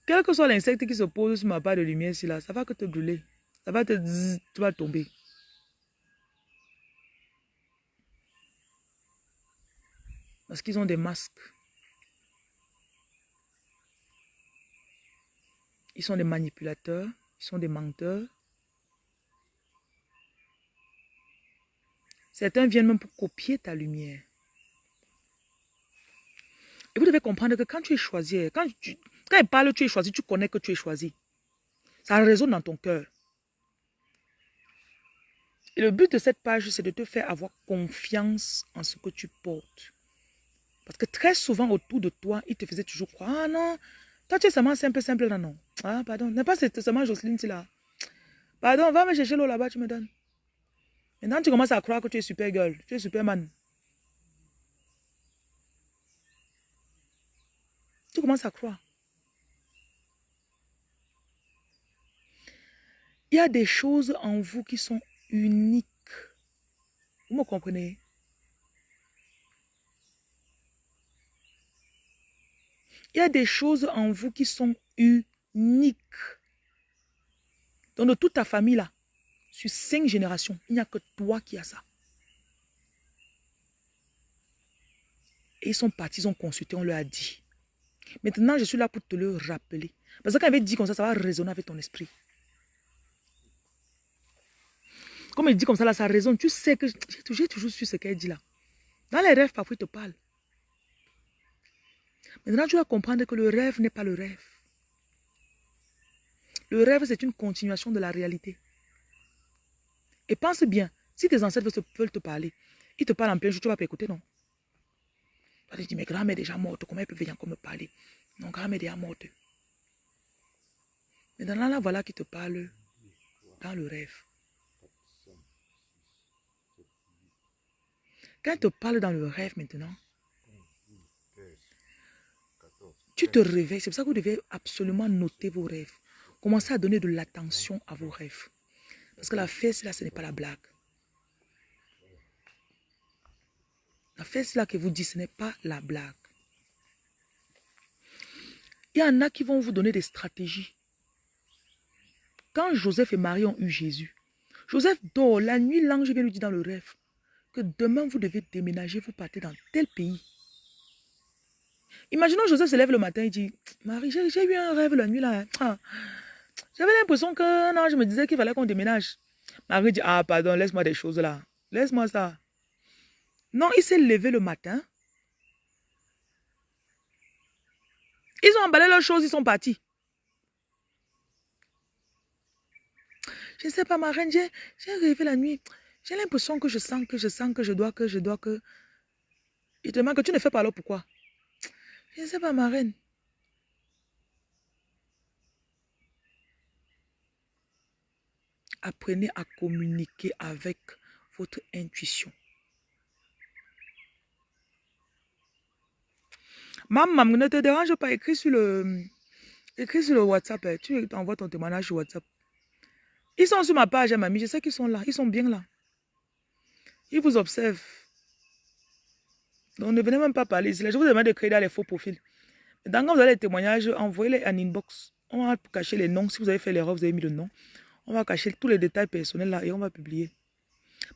Quel que soit l'insecte qui se pose sur ma part de lumière, c'est là, ça va que te brûler. Ça va te... Tu vas tomber. Parce qu'ils ont des masques. Ils sont des manipulateurs, ils sont des menteurs. Certains viennent même pour copier ta lumière. Et vous devez comprendre que quand tu es choisi, quand, tu, quand il parle, tu es choisi, tu connais que tu es choisi. Ça résonne dans ton cœur. Et le but de cette page, c'est de te faire avoir confiance en ce que tu portes. Parce que très souvent autour de toi, il te faisait toujours croire, ah non, toi tu es seulement simple, simple là, non. Ah, pardon, n'est pas seulement Jocelyne, c'est là. Pardon, va me chercher l'eau là-bas, tu me donnes. Maintenant, tu commences à croire que tu es super girl, tu es superman. Tu commences à croire. Il y a des choses en vous qui sont uniques. Vous me comprenez? Il y a des choses en vous qui sont uniques. Dans de toute ta famille là, sur cinq générations, il n'y a que toi qui as ça. Et ils sont partis, ils ont consulté, on leur a dit. Maintenant, je suis là pour te le rappeler. Parce que quand il avait dit comme ça, ça va résonner avec ton esprit. Comme il dit comme ça, là, ça résonne. Tu sais que j'ai toujours su ce qu'elle dit là. Dans les rêves, parfois, il te parle. Maintenant, tu vas comprendre que le rêve n'est pas le rêve. Le rêve, c'est une continuation de la réalité. Et pense bien, si tes ancêtres veulent te parler, ils te parlent en plein jour, tu vas pas écouter, non? Tu vas dire, mais grand-mère est déjà morte, comment elle peut venir encore me parler? Non, grand-mère est déjà morte. Maintenant, là, voilà qui te parle dans le rêve. Quand elle te parle dans le rêve maintenant, tu te réveilles. C'est pour ça que vous devez absolument noter vos rêves. Commencez à donner de l'attention à vos rêves. Parce que la fesse, là, ce n'est pas la blague. La fesse, là, que vous dites, ce n'est pas la blague. Il y en a qui vont vous donner des stratégies. Quand Joseph et Marie ont eu Jésus, Joseph dort. La nuit, l'ange vient lui dire dans le rêve que demain, vous devez déménager, vous partez dans tel pays. Imaginons Joseph se lève le matin et dit, Marie, j'ai eu un rêve la nuit là. Ah. J'avais l'impression que non, je me disais qu'il fallait qu'on déménage. Marie dit, ah pardon, laisse-moi des choses là. Laisse-moi ça. Non, il s'est levé le matin. Ils ont emballé leurs choses, ils sont partis. Je ne sais pas, ma reine, j'ai rêvé la nuit. J'ai l'impression que je sens, que je sens, que je dois, que je dois, que... Il te demande que tu ne fais pas alors pourquoi? Je ne sais pas, ma reine. Apprenez à communiquer avec votre intuition. Maman, ne te dérange pas, écris sur le, écris sur le WhatsApp. Hein. Tu envoies ton témoignage sur WhatsApp. Ils sont sur ma page, hein, mamie. Je sais qu'ils sont là. Ils sont bien là. Ils vous observent. Donc, ne venez même pas parler ici. Je vous demande de créer les faux profils. Dans quand vous avez les témoignages, envoyez-les en inbox. On va cacher les noms. Si vous avez fait l'erreur, vous avez mis le nom. On va cacher tous les détails personnels là et on va publier.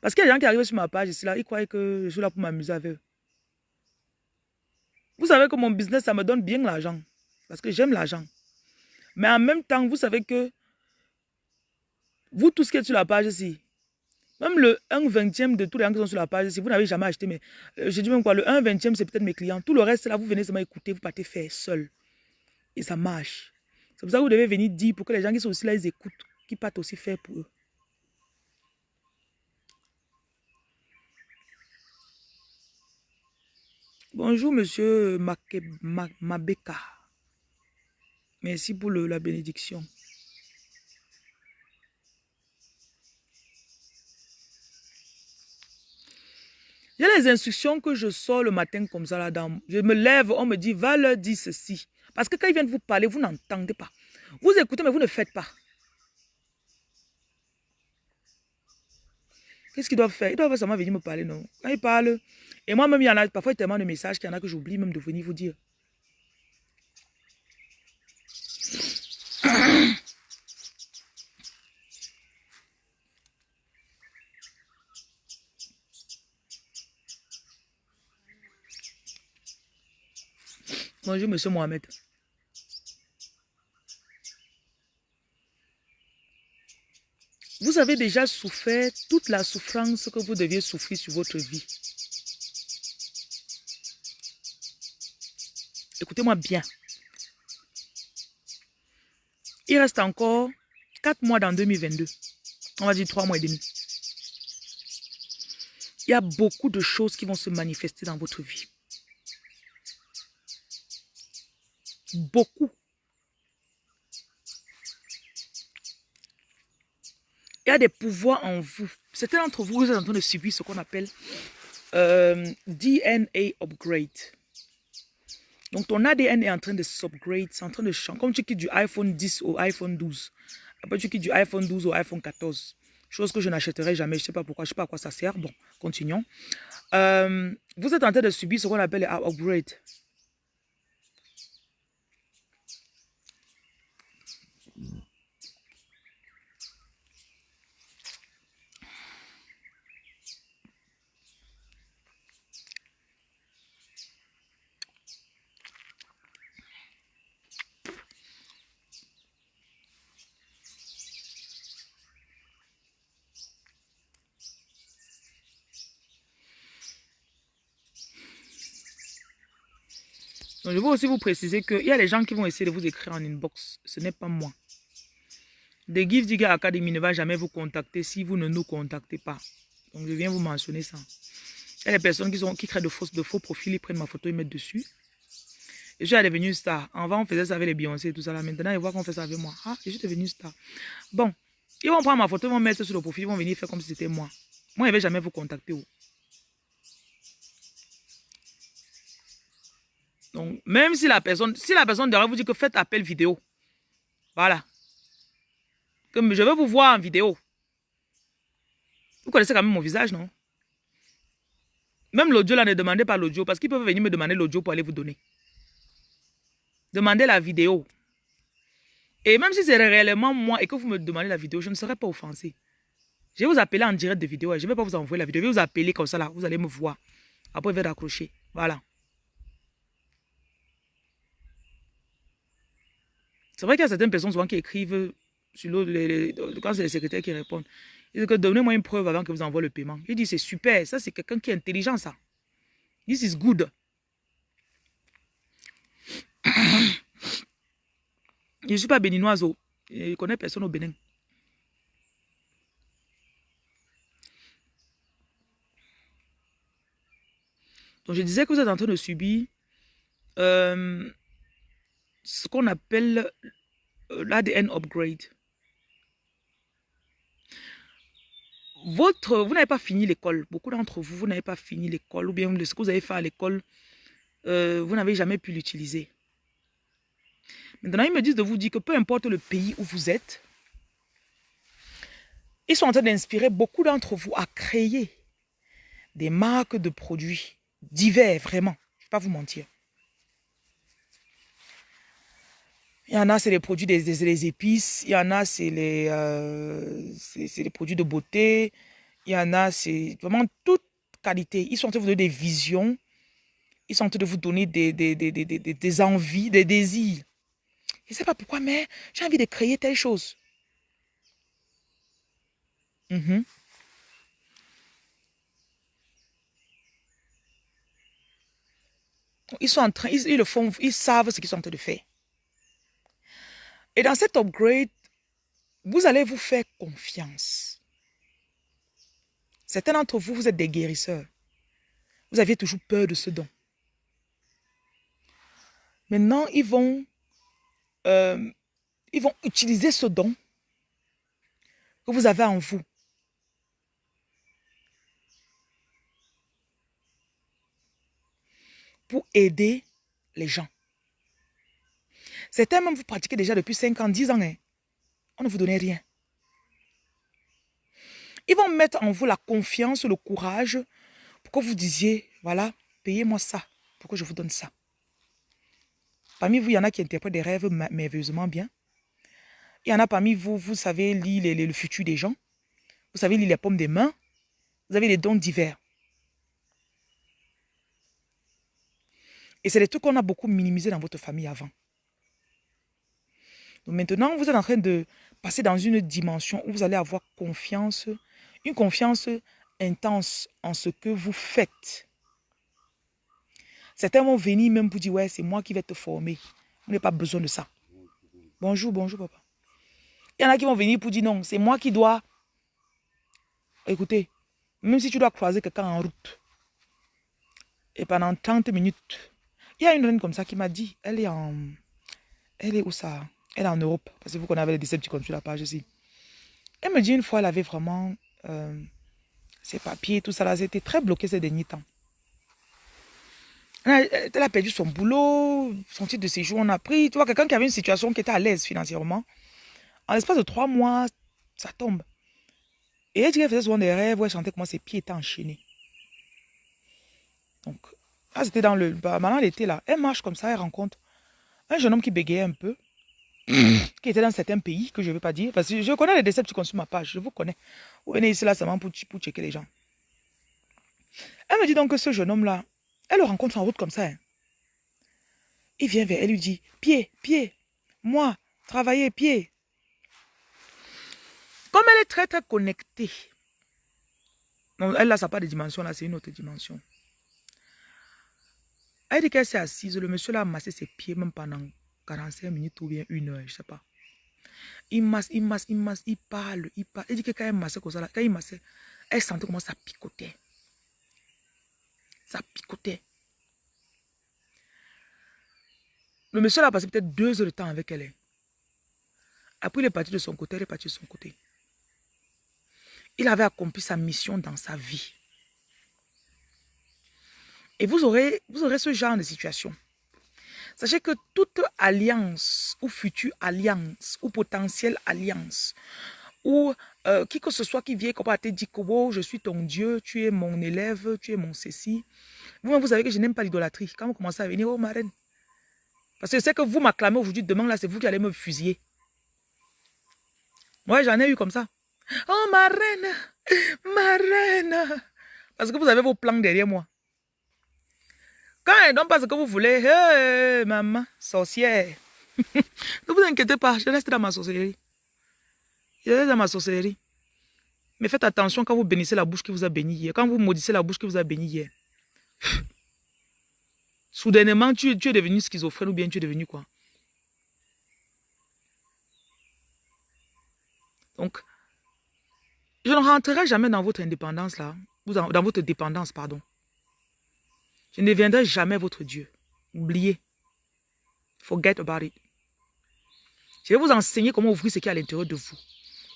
Parce qu'il y a des gens qui arrivent sur ma page ici là, ils croient que je suis là pour m'amuser avec eux. Vous savez que mon business, ça me donne bien l'argent. Parce que j'aime l'argent. Mais en même temps, vous savez que vous, tout ce qui est sur la page ici, même le 1 vingtième de tous les gens qui sont sur la page, si vous n'avez jamais acheté, mais euh, je dis même quoi, le 1 vingtième, c'est peut-être mes clients. Tout le reste, là, vous venez seulement écouter, vous partez faire seul. Et ça marche. C'est pour ça que vous devez venir dire pour que les gens qui sont aussi là, ils écoutent, qui partent aussi faire pour eux. Bonjour, monsieur Mabeka. Merci pour la bénédiction. A les instructions que je sors le matin comme ça là-dedans. Je me lève, on me dit, va leur dire ceci. Parce que quand ils viennent vous parler, vous n'entendez pas. Vous écoutez, mais vous ne faites pas. Qu'est-ce qu'ils doivent faire? Ils doivent seulement venir me parler, non? Quand ils parlent, et moi-même, il y en a parfois tellement de messages qu'il y en a que j'oublie même de venir vous dire. Bonjour, monsieur Mohamed. Vous avez déjà souffert toute la souffrance que vous deviez souffrir sur votre vie. Écoutez-moi bien. Il reste encore 4 mois dans 2022. On va dire 3 mois et demi. Il y a beaucoup de choses qui vont se manifester dans votre vie. Beaucoup. Il y a des pouvoirs en vous. Certains d'entre vous, vous êtes en train de subir ce qu'on appelle euh, DNA upgrade. Donc ton ADN est en train de s'upgrade, c'est en train de changer. Comme tu quittes du iPhone 10 au iPhone 12. Après tu quittes du iPhone 12 au iPhone 14. Chose que je n'achèterai jamais. Je ne sais pas pourquoi, je ne sais pas à quoi ça sert. Bon, continuons. Euh, vous êtes en train de subir ce qu'on appelle les. Donc, je veux aussi vous préciser qu'il y a des gens qui vont essayer de vous écrire en inbox. Ce n'est pas moi. The Give Digger Academy ne va jamais vous contacter si vous ne nous contactez pas. Donc, je viens vous mentionner ça. Il y a des personnes qui, créent de, faux profils, ils prennent ma photo, ils mettent dessus. Et je suis devenu star. Avant, on faisait ça avec les Beyoncé et tout ça. Maintenant, ils voient qu'on fait ça avec moi. Ah, je suis devenu star. Bon, ils vont prendre ma photo, ils vont mettre sur le profil, ils vont venir faire comme si c'était moi. Moi, je ne vais jamais vous contacter. Donc, même si la personne, si la personne derrière vous dit que faites appel vidéo, voilà. Que je veux vous voir en vidéo. Vous connaissez quand même mon visage, non? Même l'audio là, ne demandez pas l'audio parce qu'ils peuvent venir me demander l'audio pour aller vous donner. Demandez la vidéo. Et même si c'est réellement moi et que vous me demandez la vidéo, je ne serai pas offensé. Je vais vous appeler en direct de vidéo. Je ne vais pas vous envoyer la vidéo. Je vais vous appeler comme ça là. Vous allez me voir. Après, je vais raccrocher. Voilà. C'est vrai qu'il y a certaines personnes souvent qui écrivent sur l'autre, quand c'est les secrétaires qui répondent. Ils disent que donnez-moi une preuve avant que vous envoie le paiement. Je dis c'est super, ça c'est quelqu'un qui est intelligent ça. This is good. [COUGHS] Je ne suis pas béninoise, je ne connais personne au Bénin. Donc je disais que vous êtes en train de subir euh, ce qu'on appelle euh, l'ADN upgrade. Vous n'avez pas fini l'école. Beaucoup d'entre vous, vous n'avez pas fini l'école. Ou bien ce que vous avez fait à l'école, euh, vous n'avez jamais pu l'utiliser. Maintenant, ils me disent de vous dire que peu importe le pays où vous êtes, ils sont en train d'inspirer beaucoup d'entre vous à créer des marques de produits divers, vraiment. Je ne vais pas vous mentir. Il y en a, c'est les produits des, des, épices. Il y en a, c'est les, euh, les produits de beauté. Il y en a, c'est vraiment toute qualité. Ils sont en train de vous donner des visions. Ils sont en train de vous donner des, des, des, des envies, des désirs. Je ne sais pas pourquoi, mais j'ai envie de créer telle chose. Mhm. Ils sont en train, ils, ils, le font, ils savent ce qu'ils sont en train de faire. Et dans cet upgrade, vous allez vous faire confiance. Certains d'entre vous, vous êtes des guérisseurs. Vous aviez toujours peur de ce don. Maintenant, ils vont, euh, ils utiliser ce don que vous avez en vous. Pour aider les gens. Certains même vous pratiquez déjà depuis 5 ans, 10 ans. Hein. On ne vous donnait rien. Ils vont mettre en vous la confiance, le courage pour que vous disiez, voilà, payez-moi ça pour que je vous donne ça. Parmi vous, il y en a qui interprètent des rêves merveilleusement bien. Il y en a parmi vous, vous savez lire le futur des gens. Vous savez lire les pommes des mains. Vous avez des dons divers. Et c'est des trucs qu'on a beaucoup minimisés dans votre famille avant. Donc maintenant, vous êtes en train de passer dans une dimension où vous allez avoir confiance, une confiance intense en ce que vous faites. Certains vont venir même pour dire, ouais, c'est moi qui vais te former. Vous n'avez pas besoin de ça. Bonjour, bonjour, papa. Il y en a qui vont venir pour dire, non, c'est moi qui dois... Écoutez, même si tu dois croiser quelqu'un en route, et pendant 30 minutes, il y a une reine comme ça qui m'a dit, elle est en Elle est où ça? Elle est en Europe. Parce que vous connaissez les Decepticons sur la page ici. Elle me dit une fois, elle avait vraiment euh, ses papiers, tout ça là. C'était très bloqué ces derniers temps. Elle a, perdu son boulot, son titre de séjour, on a pris. Tu vois, quelqu'un qui avait une situation qui était à l'aise financièrement. En l'espace de trois mois, ça tombe. Et elle dit qu'elle faisait souvent des rêves où elle chantait comment ses pieds étaient enchaînés. Donc, là, c'était dans le... Bah, maintenant, elle était là. Elle marche comme ça, elle rencontre un jeune homme qui bégayait un peu, qui était dans certains pays, que je ne veux pas dire. Parce que je connais les décès sur ma page, je vous connais. Vous venez ici là seulement pour, checker les gens. Elle me dit donc que ce jeune homme-là, elle le rencontre en route comme ça. Hein. Il vient vers elle, lui dit, pied, pied, moi, travailler, pied. Comme elle est très, très connectée. Non, elle, là, ça n'a pas de dimension, c'est une autre dimension. Elle dit qu'elle s'est assise, le monsieur là a massé ses pieds même pendant 45 minutes ou bien une heure, je ne sais pas. Il masse, il masse, il masse, il parle, il parle. Elle dit que quand elle massait comme ça, quand il massait, elle sentait comment ça picotait. Ça picotait. Le monsieur a passé peut-être deux heures de temps avec elle. Hein. Après, il est parti de son côté, elle est partie de son côté. Il avait accompli sa mission dans sa vie. Et vous aurez, vous aurez ce genre de situation. Sachez que toute alliance ou future alliance ou potentielle alliance ou euh, qui que ce soit qui vient comme te dire que oh, je suis ton Dieu, tu es mon élève, tu es mon ceci. Vous, vous savez que je n'aime pas l'idolâtrie. Quand vous commencez à venir, oh ma reine. Parce que c'est que vous m'acclamez aujourd'hui, demain là, c'est vous qui allez me fusiller. Moi, j'en ai eu comme ça. Oh ma reine, ma reine. Parce que vous avez vos plans derrière moi. Quand elle donne pas ce que vous voulez, hey, maman, sorcière. [LAUGHS] ne vous inquiétez pas, je reste dans ma sorcellerie. Je reste dans ma sorcellerie. Mais faites attention quand vous bénissez la bouche qui vous a béni hier. Quand vous maudissez la bouche qui vous a béni hier. [SIGHS] Soudainement, tu, tu es devenu schizophrène ou bien tu es devenu quoi? Donc, je ne rentrerai jamais dans votre indépendance là, dans votre dépendance, pardon. Je ne deviendrai jamais votre Dieu. Oubliez. Forget about it. Je vais vous enseigner comment ouvrir ce qui est à l'intérieur de vous.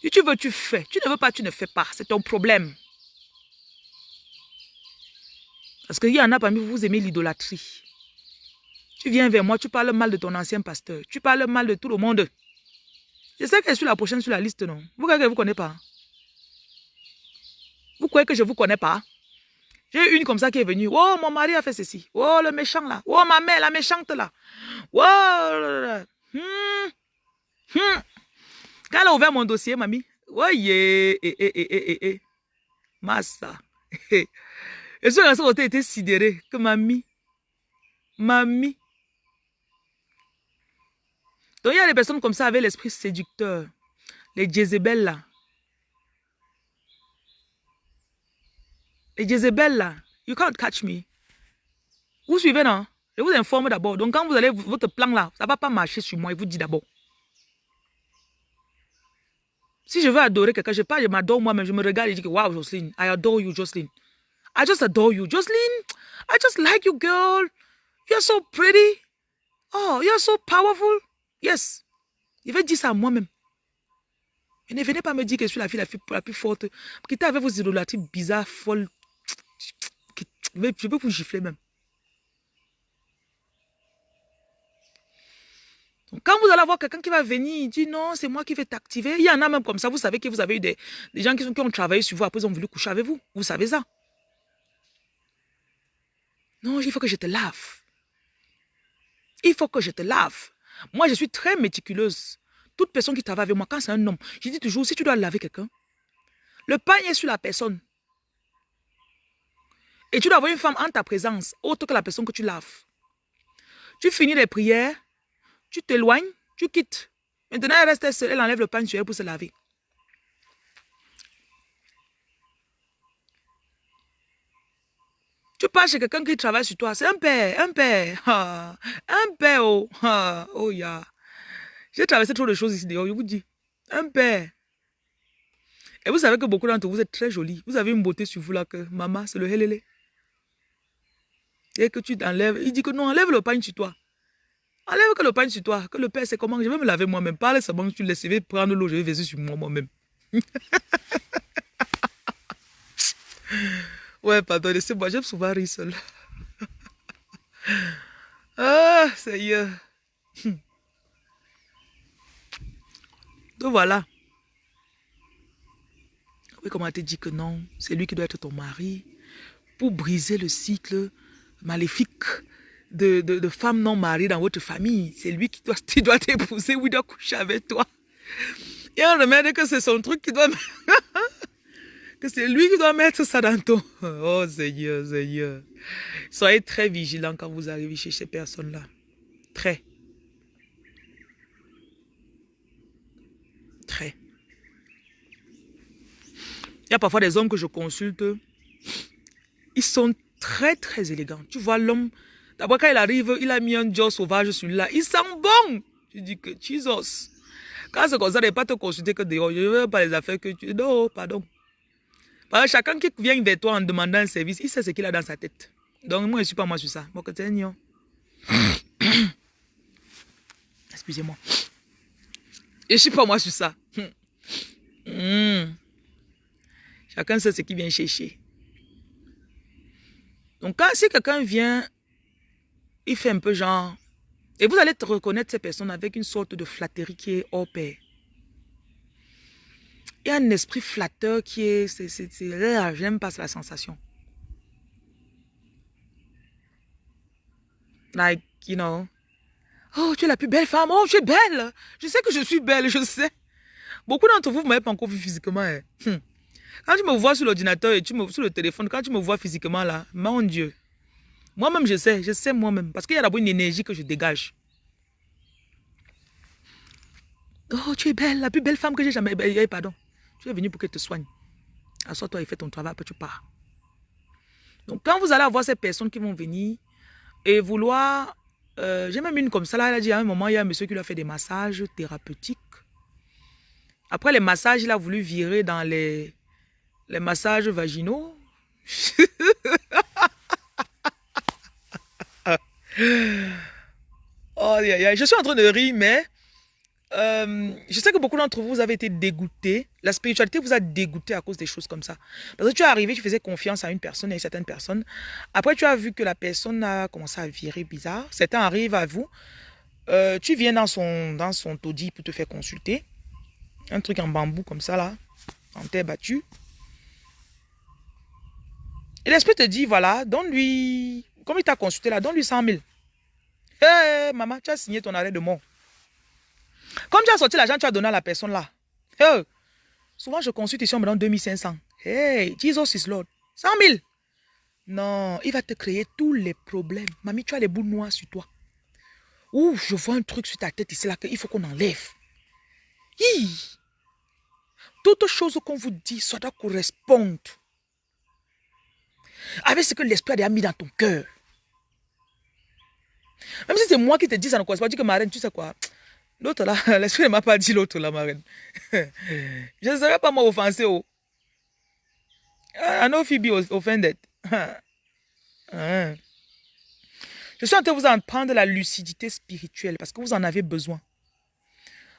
Si tu veux, tu fais. Tu ne veux pas, tu ne fais pas. C'est ton problème. Parce qu'il y en a parmi vous, vous aimez l'idolâtrie. Tu viens vers moi, tu parles mal de ton ancien pasteur. Tu parles mal de tout le monde. Je sais que je suis la prochaine sur la liste, non? Vous croyez que je ne vous connais pas? Vous croyez que je ne vous connais pas? J'ai une comme ça qui est venue. Oh, mon mari a fait ceci. Oh, le méchant là. Oh, ma mère, la méchante là. Oh, hmm. Hmm. Quand elle a ouvert mon dossier, mamie. Oh, yeah. Eh, eh, eh, eh, eh. eh. Massa. Et ce garçon a été sidéré que mamie. Mamie. Donc, il y a des personnes comme ça avec l'esprit séducteur. Les Jézabel là. Et Jezebel là, you can't catch me. Vous suivez, non? Je vous informe d'abord. Donc, quand vous allez, votre plan là, ça ne va pas marcher sur moi. Il vous dit d'abord. Si je veux adorer quelqu'un, je pas, je m'adore moi-même, je me regarde et je dis, wow, Jocelyn, I adore you, Jocelyn. I just adore you. Jocelyn, I just like you, girl. You're so pretty. Oh, you're so powerful. Yes. Je vais dire ça à moi-même. Ne venez pas me dire que je suis la fille la, fille, la plus forte. Quittez avec vos idolâtries bizarres, folles, je peux vous gifler même. Quand vous allez avoir quelqu'un qui va venir, il dit non, c'est moi qui vais t'activer. Il y en a même comme ça, vous savez que vous avez eu des, gens qui, qui ont travaillé sur vous, après ils ont voulu coucher avec vous. Vous savez ça. Non, il faut que je te lave. Il faut que je te lave. Moi, je suis très méticuleuse. Toute personne qui travaille avec moi, quand c'est un homme, je dis toujours, si tu dois laver quelqu'un, le pain est sur la personne. Et tu dois avoir une femme en ta présence, autre que la personne que tu laves. Tu finis les prières, tu t'éloignes, tu quittes. Maintenant, elle reste seule, elle enlève le pain sur elle pour se laver. Tu pars chez quelqu'un qui travaille sur toi, c'est un père, un père, un père, oh, oh, ya. J'ai traversé trop de choses ici dehors, je vous dis. Un père. Et vous savez que beaucoup d'entre vous êtes très jolis. Vous avez une beauté sur vous là que, maman, c'est le helele. Et que tu t'enlèves, il dit que non, enlève le pain sur toi. Enlève que le pain sur toi, que le père c'est comment. Je vais me laver moi-même. Parle seulement, tu laisses, je vais prendre l'eau, je vais verser sur moi moi-même. [LAUGHS] ouais, pardon, laissez-moi, j'aime souvent rire seul. [LAUGHS] ah, Seigneur. Donc voilà. Oui, comment te dit que non, c'est lui qui doit être ton mari pour briser le cycle maléfique de, de, femmes non mariées dans votre famille. C'est lui qui doit, [LAUGHS] doit t'épouser ou il doit coucher avec toi. Et on remet que c'est son truc qui doit... [LAUGHS] que c'est lui qui doit mettre ça dans ton... [LAUGHS] Oh Seigneur, Seigneur. Soyez très vigilants quand vous arrivez chez ces personnes-là. Très. Très. Il y a parfois des hommes que je consulte. Ils sont très, très élégants. Tu vois, l'homme, d'abord quand il arrive, il a mis un job sauvage sur là. Il sent bon. Tu dis que, Jesus. Quand c'est comme ça, ne pas te consulter que dehors. Je ne veux pas les affaires que tu... Non, pardon. Parce que chacun qui vient vers toi en demandant un service, il sait ce qu'il a dans sa tête. Donc, moi, je ne suis pas moi sur ça. [COUGHS] Excusez-moi. Je ne suis pas moi sur ça. Hmm. Chacun sait ce qu'il vient chercher. Donc, quand si quelqu'un vient, il fait un peu genre... Et vous allez reconnaître ces personnes avec une sorte de flatterie qui est hors pair. Il y a un esprit flatteur qui est... c'est J'aime pas la sensation. Like, you know. Oh, tu es la plus belle femme. Oh, tu es belle. Je sais que je suis belle, je sais. Beaucoup d'entre vous, vous m'avez pas encore vu physiquement. Hein. Hmm. Quand tu me vois sur l'ordinateur et tu me sur le téléphone, quand tu me vois physiquement là, mon Dieu. Moi-même, je sais, je sais moi-même. Parce qu'il y a d'abord une énergie que je dégage. Oh, tu es belle, la plus belle femme que j'ai jamais... Eh, pardon. Tu es venu pour qu'elle te soigne. Assois-toi et fais ton travail, après tu pars. Donc, quand vous allez avoir ces personnes qui vont venir et vouloir... Euh, j'ai même une comme ça, là, elle a dit à un moment, il y a un monsieur qui lui a fait des massages thérapeutiques. Après les massages, il a voulu virer dans les, les massages vaginaux. [LAUGHS] oh, je suis en train de rire, mais euh, je sais que beaucoup d'entre vous avez été dégoûtés. La spiritualité vous a dégoûté à cause des choses comme ça. Parce que tu es arrivé, tu faisais confiance à une personne, à une certaine personne. Après, tu as vu que la personne a commencé à virer bizarre. Certains arrivent à vous. Euh, tu viens dans son, dans son taudis pour te faire consulter. Un truc en bambou comme ça, là, en terre battue. L'esprit te dit, voilà, donne-lui, comme il t'a consulté là, donne-lui 100 000. Hé, maman, tu as signé ton arrêt de mort. Comme tu as sorti l'argent, tu as donné à la personne là. souvent, je consulte ici, on me donne 2500. Hey, Jesus is Lord. 100 000. Non, il va te créer tous les problèmes. Mamie, tu as les boules noires sur toi. Ouh, je vois un truc sur ta tête ici là qu'il faut qu'on enlève. Hi. Toute chose qu'on vous dit, ça doit correspondre avec ce que l'esprit a mis dans ton cœur. Même si c'est moi qui te dis ça ne correspond pas, dis que Marine, tu sais quoi? L'autre là, [LAUGHS] l'esprit ne m'a pas dit l'autre là, Marine. [LAUGHS] Je ne serais pas moi offensé. Oh. I know Phoebe offended. [LAUGHS] Hein. Je suis en train de vous apprendre la lucidité spirituelle parce que vous en avez besoin.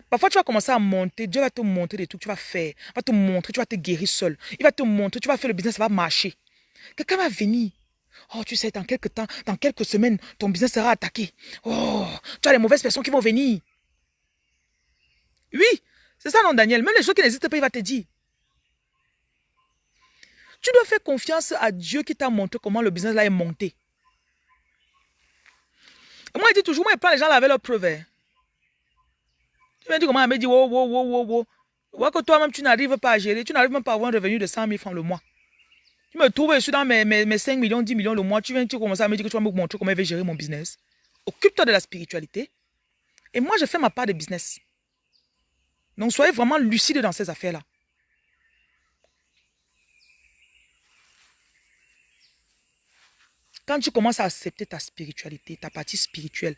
Parfois, tu vas commencer à monter. Dieu va te montrer des trucs, tu vas faire. Il va te montrer, tu vas te guérir seul. Il va te montrer, tu vas faire le business, ça va marcher. Quelqu'un va venir. Oh, tu sais, dans quelques temps, dans quelques semaines, ton business sera attaqué. Oh, tu as les mauvaises personnes qui vont venir. Oui, c'est ça, non, Daniel. Même les gens qui n'hésitent pas, il va te dire. Tu dois faire confiance à Dieu qui t'a montré comment le business là est monté. moi, il dit toujours, moi, il prend les gens là avec leurs preuves. Hein. Tu m'as dit comment il m'a dit, wow, wow, wow, wow, wow. Vois que toi-même, tu n'arrives pas à gérer, tu n'arrives même pas à avoir un revenu de 100 000 francs le mois. Tu me trouves, je suis dans mes, mes, 5 millions, 10 millions le mois. Tu viens, tu commences à me dire que tu vas me montrer comment je vais gérer mon business. Occupe-toi de la spiritualité. Et moi, je fais ma part de business. Donc, soyez vraiment lucide dans ces affaires-là. Quand tu commences à accepter ta spiritualité, ta partie spirituelle,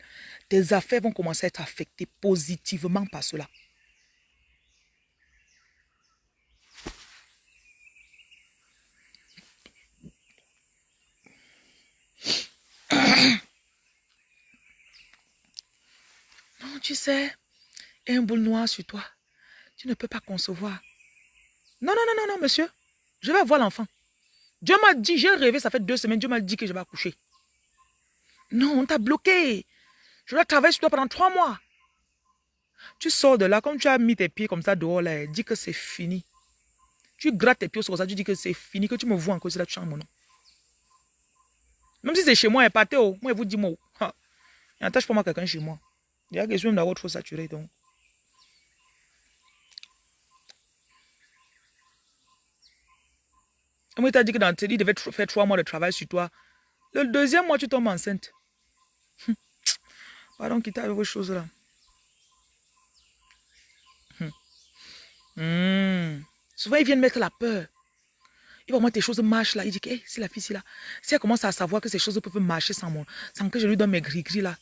tes affaires vont commencer à être affectées positivement par cela. Tu sais, un boule noir sur toi. Tu ne peux pas concevoir. Non, non, non, non, non, monsieur. Je vais voir l'enfant. Dieu m'a dit, j'ai rêvé, ça fait deux semaines, Dieu m'a dit que je vais accoucher. Non, on t'a bloqué. Je dois travailler sur toi pendant trois mois. Tu sors de là, comme tu as mis tes pieds comme ça dehors, là, dis que c'est fini. Tu grattes tes pieds sur ça, tu dis que c'est fini, que tu me vois encore, c'est là, tu changes mon nom. Même si c'est chez moi, partez, oh, moi, je vous dis, moi, il n'attache pas moi quelqu'un chez moi. Il y a question d'avoir trop saturé, donc. Moi, t'a dit que dans il devait faire trois mois de travail sur toi. Le deuxième mois, tu tombes enceinte. Pardon, quitte avec vos choses là. Hmm. Souvent, ils viennent mettre la peur. Va voir tes choses marchent là. Il dit que hey, c'est la fille, c'est là. Si elle commence à savoir que ces choses peuvent marcher sans, moi, sans que je lui donne mes gris-gris là,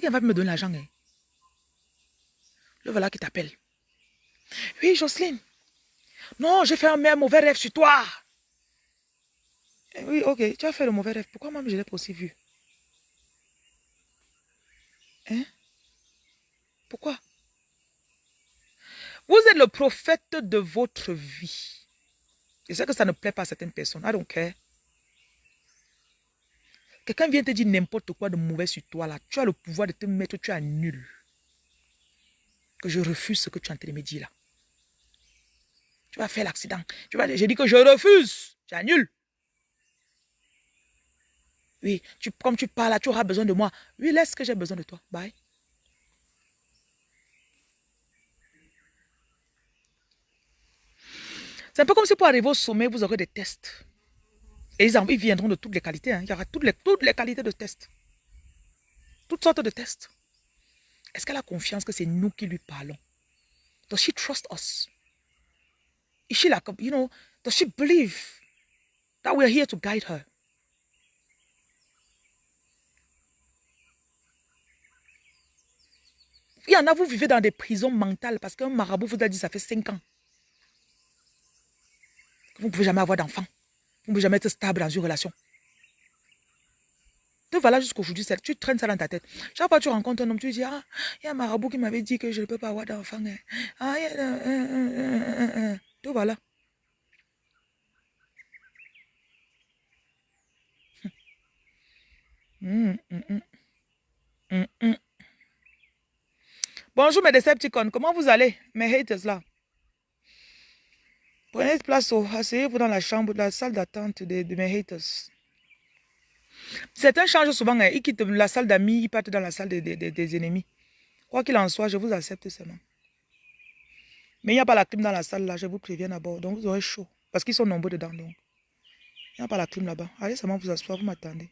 c'est va me donner l'argent. Hein. Le voilà qui t'appelle. Oui, Jocelyne. Non, j'ai fait un mauvais rêve sur toi. Eh oui, ok, tu as fait le mauvais rêve. Pourquoi moi je l'ai pas aussi vu? Hein? Pourquoi? Vous êtes le prophète de votre vie. Je sais que ça ne plaît pas à certaines personnes. I don't care. Quelqu'un vient te dire n'importe quoi de mauvais sur toi là. Tu as le pouvoir de te mettre, tu es nul. Que je refuse ce que tu es en train de me dire là. Tu vas faire l'accident. J'ai dit que je refuse. Tu nul. Oui, tu, comme tu parles là, tu auras besoin de moi. Oui, laisse que j'ai besoin de toi. Bye. C'est un peu comme si pour arriver au sommet, vous aurez des tests. Et ils, viendront de toutes les qualités. Hein. Il y aura toutes les, toutes les qualités de tests. Toutes sortes de tests. Est-ce qu'elle a confiance que c'est nous qui lui parlons? Does she trust us? Is she like, you know, does she believe that we are here to guide her? Il y en a, vous vivez dans des prisons mentales parce qu'un marabout vous a dit ça fait 5 ans. Vous ne pouvez jamais avoir d'enfant. Vous ne pouvez jamais être stable dans une relation. Te voilà jusqu'aujourd'hui, tu traînes ça dans ta tête. Chaque fois que tu rencontres un homme, tu dis, ah, il y a un marabout qui m'avait dit que je ne peux pas avoir d'enfant. Hein. Ah, il y a... Te voilà. [LAUGHS] Hum, hum, hum. Bonjour mes Decepticons, comment vous allez, mes haters là? Prenez place, asseyez-vous dans la chambre, la salle d'attente de, mes haters. Certains changent souvent, hein. ils quittent la salle d'amis, ils partent dans la salle des ennemis. Quoi qu'il en soit, je vous accepte seulement. Mais il n'y a pas la clim dans la salle là, je vous préviens d'abord. Donc vous aurez chaud. Parce qu'ils sont nombreux dedans. Donc. Il n'y a pas la clim là-bas. Allez seulement vous asseoir, vous m'attendez.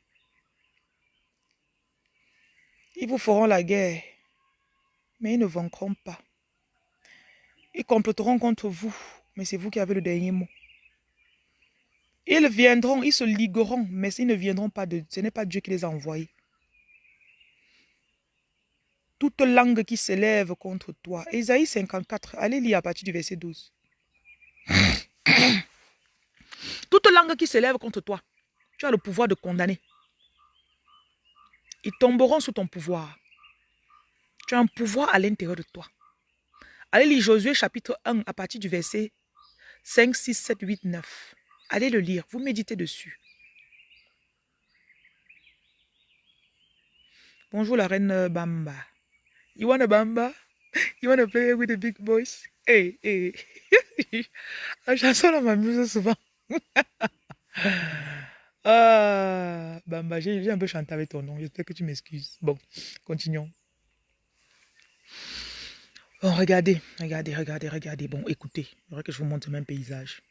Ils vous feront la guerre. Mais ils ne vaincront pas. Ils comploteront contre vous mais c'est vous qui avez le dernier mot. Ils viendront, ils se ligueront, mais ils ne viendront pas de... Ce n'est pas Dieu qui les a envoyés. Toute langue qui s'élève contre toi. Ésaïe 54, allez lire à partir du verset 12. [COUGHS] Toute langue qui s'élève contre toi, tu as le pouvoir de condamner. Ils tomberont sous ton pouvoir. Tu as un pouvoir à l'intérieur de toi. Allez lire Josué chapitre 1 à partir du verset 5, 6, 7, 8, 9. Allez le lire, vous méditez dessus. Bonjour la reine Bamba. You wanna Bamba? [LAUGHS] You wanna play with the big boys? Hey, hey. [LAUGHS] La chanson là m'amuse souvent. [LAUGHS] ah, Bamba, j'ai un peu chanté avec ton nom. J'espère que tu m'excuses. Bon, continuons. Bon, regardez, regardez, regardez, regardez. Bon, écoutez, il faudrait que je vous montre même paysage.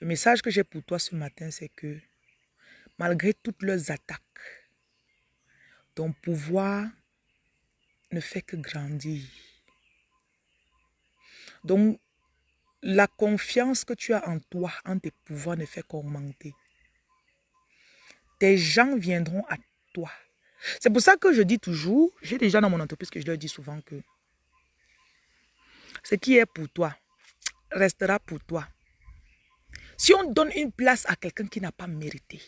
Le message que j'ai pour toi ce matin, c'est que malgré toutes leurs attaques, ton pouvoir ne fait que grandir. Donc, la confiance que tu as en toi, en tes pouvoirs, ne fait qu'augmenter. Tes gens viendront à toi c'est pour ça que je dis toujours, j'ai déjà dans mon entreprise que je leur dis souvent que ce qui est pour toi restera pour toi. Si on donne une place à quelqu'un qui n'a pas mérité,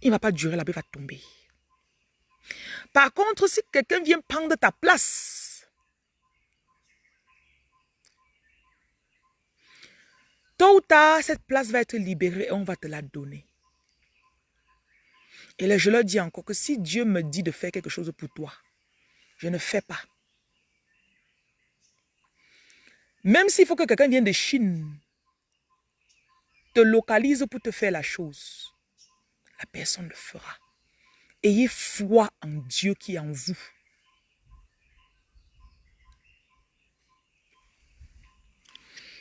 il ne va pas durer, la paix va tomber. Par contre, si quelqu'un vient prendre ta place, tôt ou tard, cette place va être libérée et on va te la donner. Et je leur dis encore que si Dieu me dit de faire quelque chose pour toi, je ne fais pas. Même s'il faut que quelqu'un vienne de Chine, te localise pour te faire la chose, la personne le fera. Ayez foi en Dieu qui est en vous.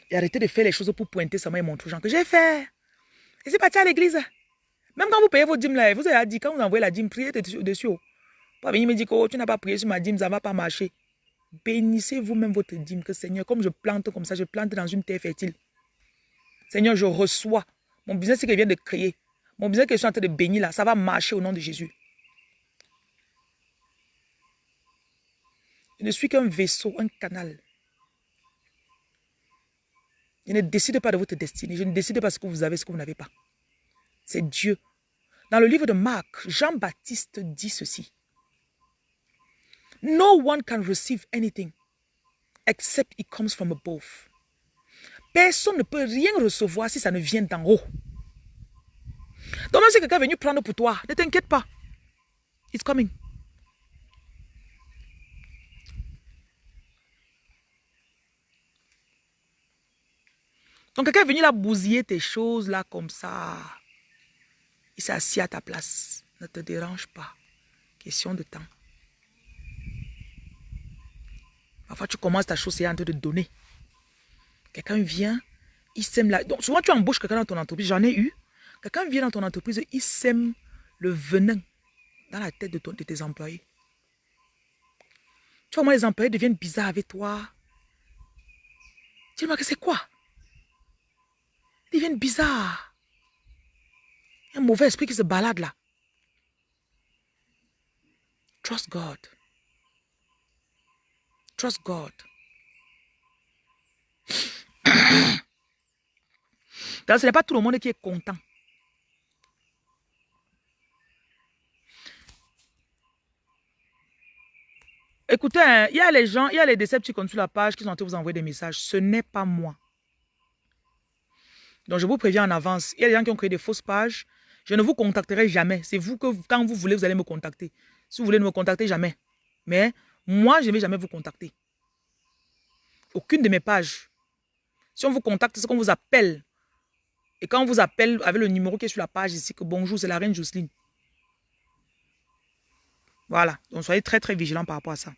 Et arrêtez de faire les choses pour pointer sa main et montrer aux gens que j'ai fait. Et c'est parti à l'église. Même quand vous payez vos dîmes là, vous avez dit, quand vous envoyez la dîme, priez dessus. Pas venir me dire que oh, tu n'as pas prié sur ma dîme, ça ne va pas marcher. Bénissez vous-même votre dîme, que Seigneur, comme je plante comme ça, je plante dans une terre fertile. Seigneur, je reçois. Mon business que je viens de créer. Mon business que je suis en train de bénir là, ça va marcher au nom de Jésus. Je ne suis qu'un vaisseau, un canal. Je ne décide pas de votre destinée. Je ne décide pas ce que vous avez, ce que vous n'avez pas. C'est Dieu. Dans le livre de Marc, Jean-Baptiste dit ceci. No one can receive anything except it comes from above. Personne ne peut rien recevoir si ça ne vient d'en haut. Donc même si quelqu'un est venu prendre pour toi, ne t'inquiète pas. It's coming. Donc quelqu'un est venu là bousiller tes choses là comme ça. Il assis à ta place. Ne te dérange pas. Question de temps. Parfois tu commences ta chose et en train de donner. Quelqu'un vient, il sème la... Donc souvent tu embauches quelqu'un dans ton entreprise, j'en ai eu. Quelqu'un vient dans ton entreprise, il sème le venin dans la tête de, ton, de tes employés. Tu vois, moi, les employés deviennent bizarres avec toi. Vois que c'est quoi? Ils deviennent bizarres. Il y a un mauvais esprit qui se balade là. Trust God. Trust God. [COUGHS] Donc, ce n'est pas tout le monde qui est content. Écoutez, hein, il y a les gens, il y a les décepticons sur la page qui sont en train de vous envoyer des messages. Ce n'est pas moi. Donc, je vous préviens en avance. Il y a des gens qui ont créé des fausses pages. Je ne vous contacterai jamais. C'est vous que, quand vous voulez, vous allez me contacter. Si vous voulez ne me contacter, jamais. Mais moi, je ne vais jamais vous contacter. Aucune de mes pages. Si on vous contacte, c'est qu'on vous appelle. Et quand on vous appelle avec le numéro qui est sur la page ici, que bonjour, c'est la reine Jocelyne. Voilà. Donc, soyez très, très vigilants par rapport à ça.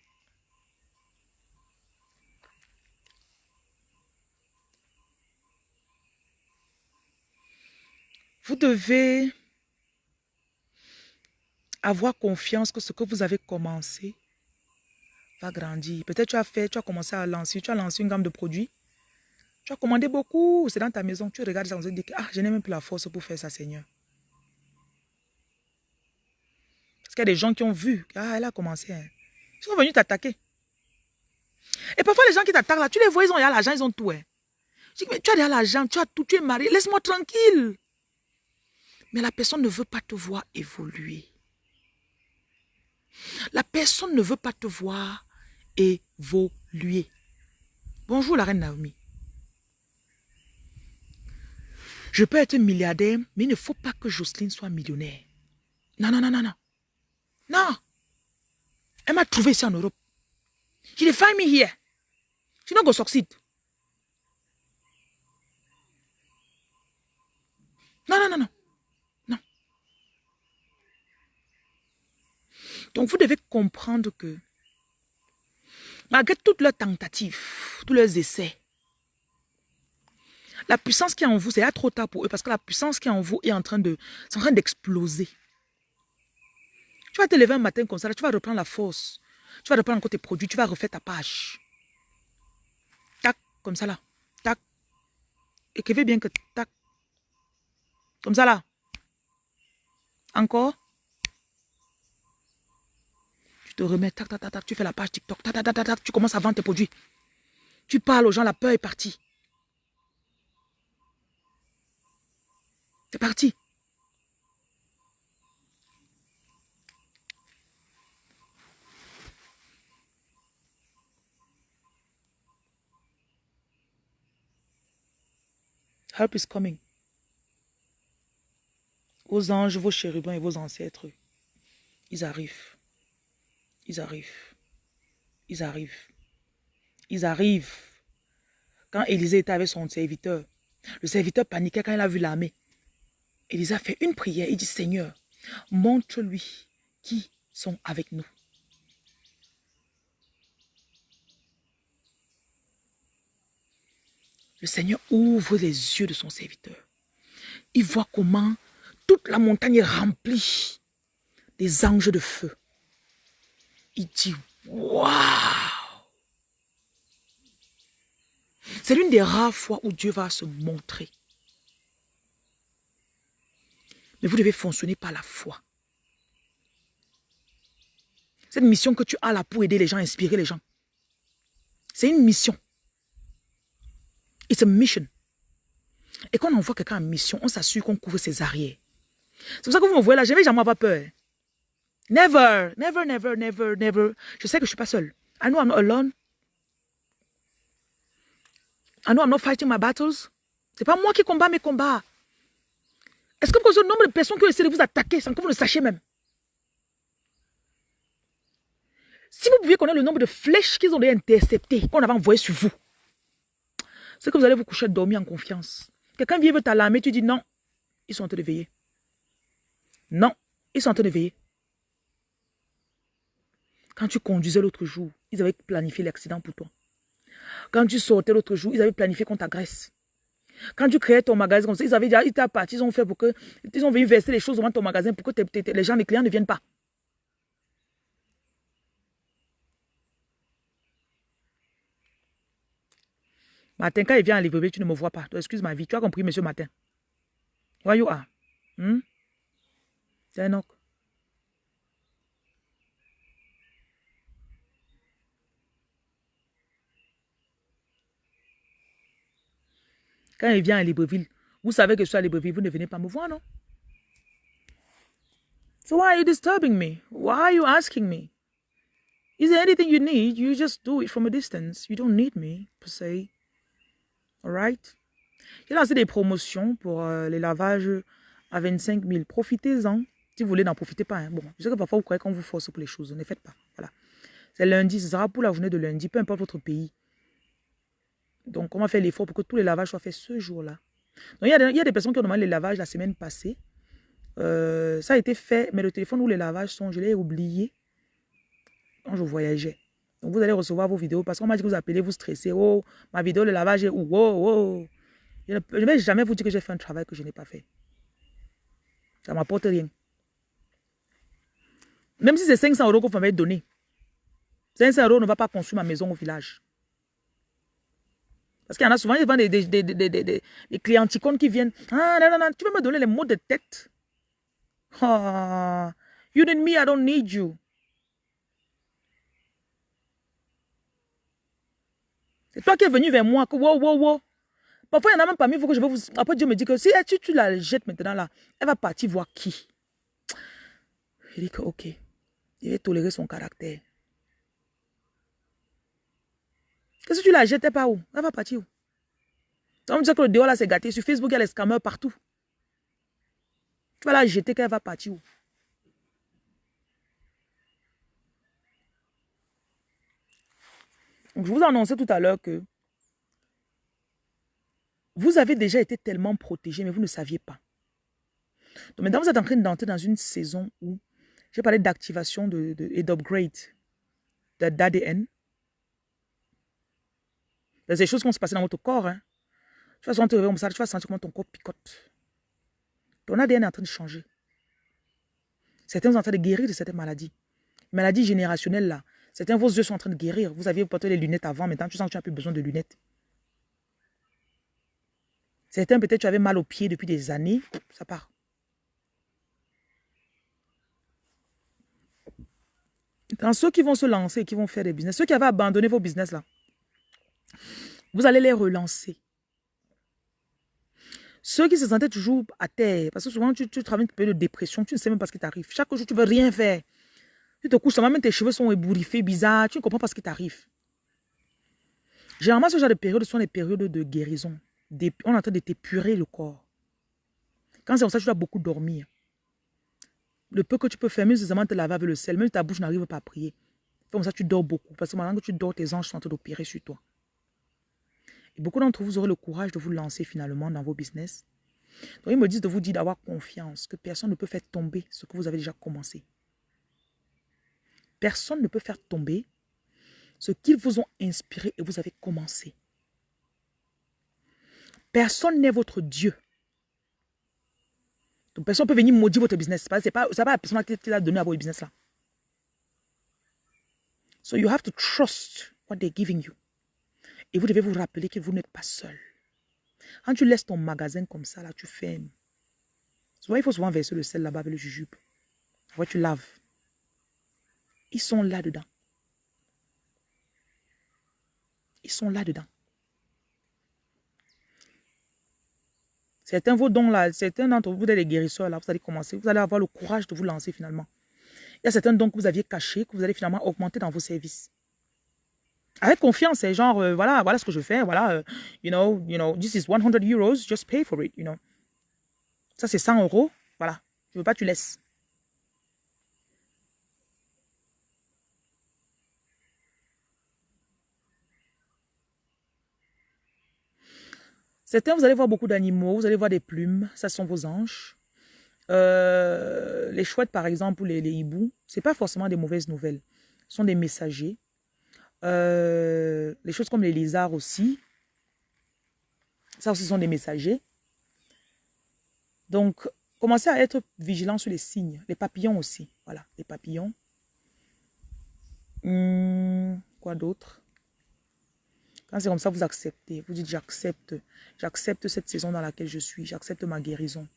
Vous devez avoir confiance que ce que vous avez commencé va grandir. Peut-être tu as fait, tu as commencé à lancer, tu as lancé une gamme de produits. Tu as commandé beaucoup, c'est dans ta maison. Tu regardes ça, on se dit que ah, je n'ai même plus la force pour faire ça, Seigneur. Parce qu'il y a des gens qui ont vu, ah, elle a commencé. Hein. Ils sont venus t'attaquer. Et parfois, les gens qui t'attaquent là, tu les vois, ils ont l'argent, ils ont tout. Hein. Je dis, mais tu as l'argent, tu as tout, tu es marié, laisse-moi tranquille. Mais la personne ne veut pas te voir évoluer. La personne ne veut pas te voir évoluer. Bonjour la reine Naomi. Je peux être milliardaire, mais il ne faut pas que Jocelyne soit millionnaire. Non, non, non, non, non. Non. Elle m'a trouvé ici en Europe. She find me here. She's not to succeed. Non, non, non. Non. Donc, vous devez comprendre que malgré toutes leurs tentatives, tous leurs essais, la puissance qui est en vous, c'est trop tard pour eux parce que la puissance qui est en vous est en train de, en train d'exploser. Tu vas te lever un matin comme ça, tu vas reprendre la force. Tu vas reprendre encore tes produits, tu vas refaire ta page. Tac, comme ça là. Tac. Écrivez bien que tac. Comme ça là. Encore tu te remets, tac, tac, tac, tac, tu fais la page TikTok, tac, tac, tac, tac, tu commences à vendre tes produits. Tu parles aux gens, la peur est partie. C'est parti. Help is coming. aux anges, vos chérubins et vos ancêtres, ils arrivent. Ils arrivent. Ils arrivent. Ils arrivent. Quand Élisée était avec son serviteur, le serviteur paniquait quand il a vu l'armée. Élisée a fait une prière. Il dit, Seigneur, montre-lui qui sont avec nous. Le Seigneur ouvre les yeux de son serviteur. Il voit comment toute la montagne est remplie des anges de feu. Il dit, waouh C'est l'une des rares fois où Dieu va se montrer. Mais vous devez fonctionner par la foi. Cette mission que tu as là pour aider les gens, inspirer les gens. C'est une mission. It's a mission. Et quand on envoie quelqu'un en mission, on s'assure qu'on couvre ses arrières. C'est pour ça que vous me voyez là, je n'ai jamais pas peur. Never, never, never, never, never. Je sais que je suis pas seul. I know I'm not alone. I know I'm not fighting my battles. C'est pas moi qui combat mes combats. Est-ce que vous le nombre de personnes qui ont essayé de vous attaquer sans que vous ne sachiez même? Si vous pouviez connaître le nombre de flèches qu'ils ont interceptées, qu'on avait envoyées sur vous, c'est que vous allez vous coucher dormir en confiance. Quelqu'un vient veut t'alarmer, tu dis non, ils sont en train de veiller. Non, ils sont en train de veiller. Quand tu conduisais l'autre jour, ils avaient planifié l'accident pour toi. Quand tu sortais l'autre jour, ils avaient planifié qu'on t'agresse. Quand tu créais ton magasin comme ça, ils avaient déjà, ils parti, ils ont fait pour que, ils ont venu verser les choses devant ton magasin pour que les gens, les clients ne viennent pas. Matin, quand il vient à Libreville, tu ne me vois pas. Excuse ma vie. Tu as compris, monsieur Matin? Where you are? Hmm? C'est un Quand il vient à Libreville, vous savez que je suis à Libreville, vous ne venez pas me voir, non? So why are you disturbing me? Why are you asking me? Is there anything you need? You just do it from a distance. You don't need me, per se. Alright? J'ai lancé des promotions pour euh, les lavages à 25 000. Profitez-en. Si vous voulez, n'en profitez pas. Hein. Bon, je sais que parfois vous croyez qu'on vous force pour les choses. Ne faites pas. Voilà. C'est lundi. Ce sera pour la journée de lundi, peu importe votre pays. Donc, on va faire l'effort pour que tous les lavages soient faits ce jour-là. Donc, il y, a des, personnes qui ont demandé les lavages la semaine passée. Euh, ça a été fait, mais le téléphone où les lavages sont, je l'ai oublié quand je voyageais. Donc, vous allez recevoir vos vidéos parce qu'on m'a dit que vous appelez, vous stressez. Oh, ma vidéo, le lavage est où? Oh, oh. Je ne vais jamais vous dire que j'ai fait un travail que je n'ai pas fait. Ça ne m'apporte rien. Même si c'est 500 euros qu'on m'avait donné. 500 euros ne va pas construire ma maison au village. Parce qu'il y en a souvent, ils vendent des, des, des, des, des, qui viennent. Ah, non, non, non, tu peux me donner les mots de tête. Ah, you need me, I don't need you. C'est toi qui es venu vers moi. Que, wow, wow, wow. Parfois, il y en a même parmi vous que je vais vous... Après, Dieu me dit que si tu, tu la jettes maintenant là, elle va partir voir qui. Je dis que, ok. Il va tolérer son caractère. Que si tu la jettes pas où Elle va partir où? On me dit que le dehors là c'est gâté. Sur Facebook, il y a les scammers partout. Tu vas la jeter qu'elle va partir où? Je vous annonçais tout à l'heure que vous avez déjà été tellement protégé, mais vous ne saviez pas. Donc maintenant, vous êtes en train d'entrer dans une saison où j'ai parlé d'activation de, et d'upgrade d'ADN. Il y a des choses qui vont se passer dans votre corps. Hein. Tu vas sentir comme ça, tu vas sentir comment ton corps picote. Ton ADN est en train de changer. Certains sont en train de guérir de certaines maladies. Maladies générationnelles là, Certains, vos yeux sont en train de guérir. Vous aviez porté les lunettes avant, maintenant tu sens que tu n'as plus besoin de lunettes. Certains, peut-être tu avais mal aux pieds depuis des années, ça part. Dans ceux qui vont se lancer, qui vont faire des business, ceux qui avaient abandonné vos business là, vous allez les relancer. Ceux qui se sentaient toujours à terre, parce que souvent tu, tu travailles une période de dépression, tu ne sais même pas ce qui t'arrive. Chaque jour, tu ne veux rien faire. Tu te couches, même tes cheveux sont ébouriffés, bizarres. Tu ne comprends pas ce qui t'arrive. Généralement, ce genre de période sont les périodes de guérison, on est en train de t'épurer le corps. Quand c'est comme ça, tu dois beaucoup dormir. Le peu que tu peux faire, même seulement te laver avec le sel, même ta bouche n'arrive pas à prier. Comme ça, tu dors beaucoup. Parce que maintenant que tu dors, tes anges sont en train d'opérer sur toi. Et beaucoup d'entre vous aurez le courage de vous lancer finalement dans vos business. Donc, ils me disent de vous dire d'avoir confiance, que personne ne peut faire tomber ce que vous avez déjà commencé. Personne ne peut faire tomber ce qu'ils vous ont inspiré et vous avez commencé. Personne n'est votre Dieu. Donc, personne ne peut venir maudire votre business. Ce n'est pas, la personne qui l'a donné à votre business là. So you have to trust what they're giving you. Et vous devez vous rappeler que vous n'êtes pas seul. Quand tu laisses ton magasin comme ça, là, tu fermes. Il faut souvent verser le sel là-bas avec le jujube. Après, tu laves. Ils sont là-dedans. Ils sont là-dedans. Certains vos dons là, certains d'entre vous, vous êtes les guérisseurs là, vous allez commencer, vous allez avoir le courage de vous lancer finalement. Il y a certains dons que vous aviez cachés, que vous allez finalement augmenter dans vos services. Avec confiance, c'est genre, euh, voilà, voilà ce que je fais, voilà, euh, you know, you know, this is 100 euros, just pay for it, you know. Ça, c'est 100 euros, voilà. Je veux pas, tu laisses. Certains, vous allez voir beaucoup d'animaux, vous allez voir des plumes, ça sont vos anges. Euh, les chouettes, par exemple, ou les, les hiboux, ce pas forcément des mauvaises nouvelles. Ce sont des messagers. Euh, les choses comme les lézards aussi. Ça aussi sont des messagers. Donc, commencez à être vigilant sur les signes. Les papillons aussi. Voilà, les papillons. Hmm, quoi d'autre? Quand c'est comme ça, vous acceptez. Vous dites, j'accepte. J'accepte cette saison dans laquelle je suis. J'accepte ma guérison.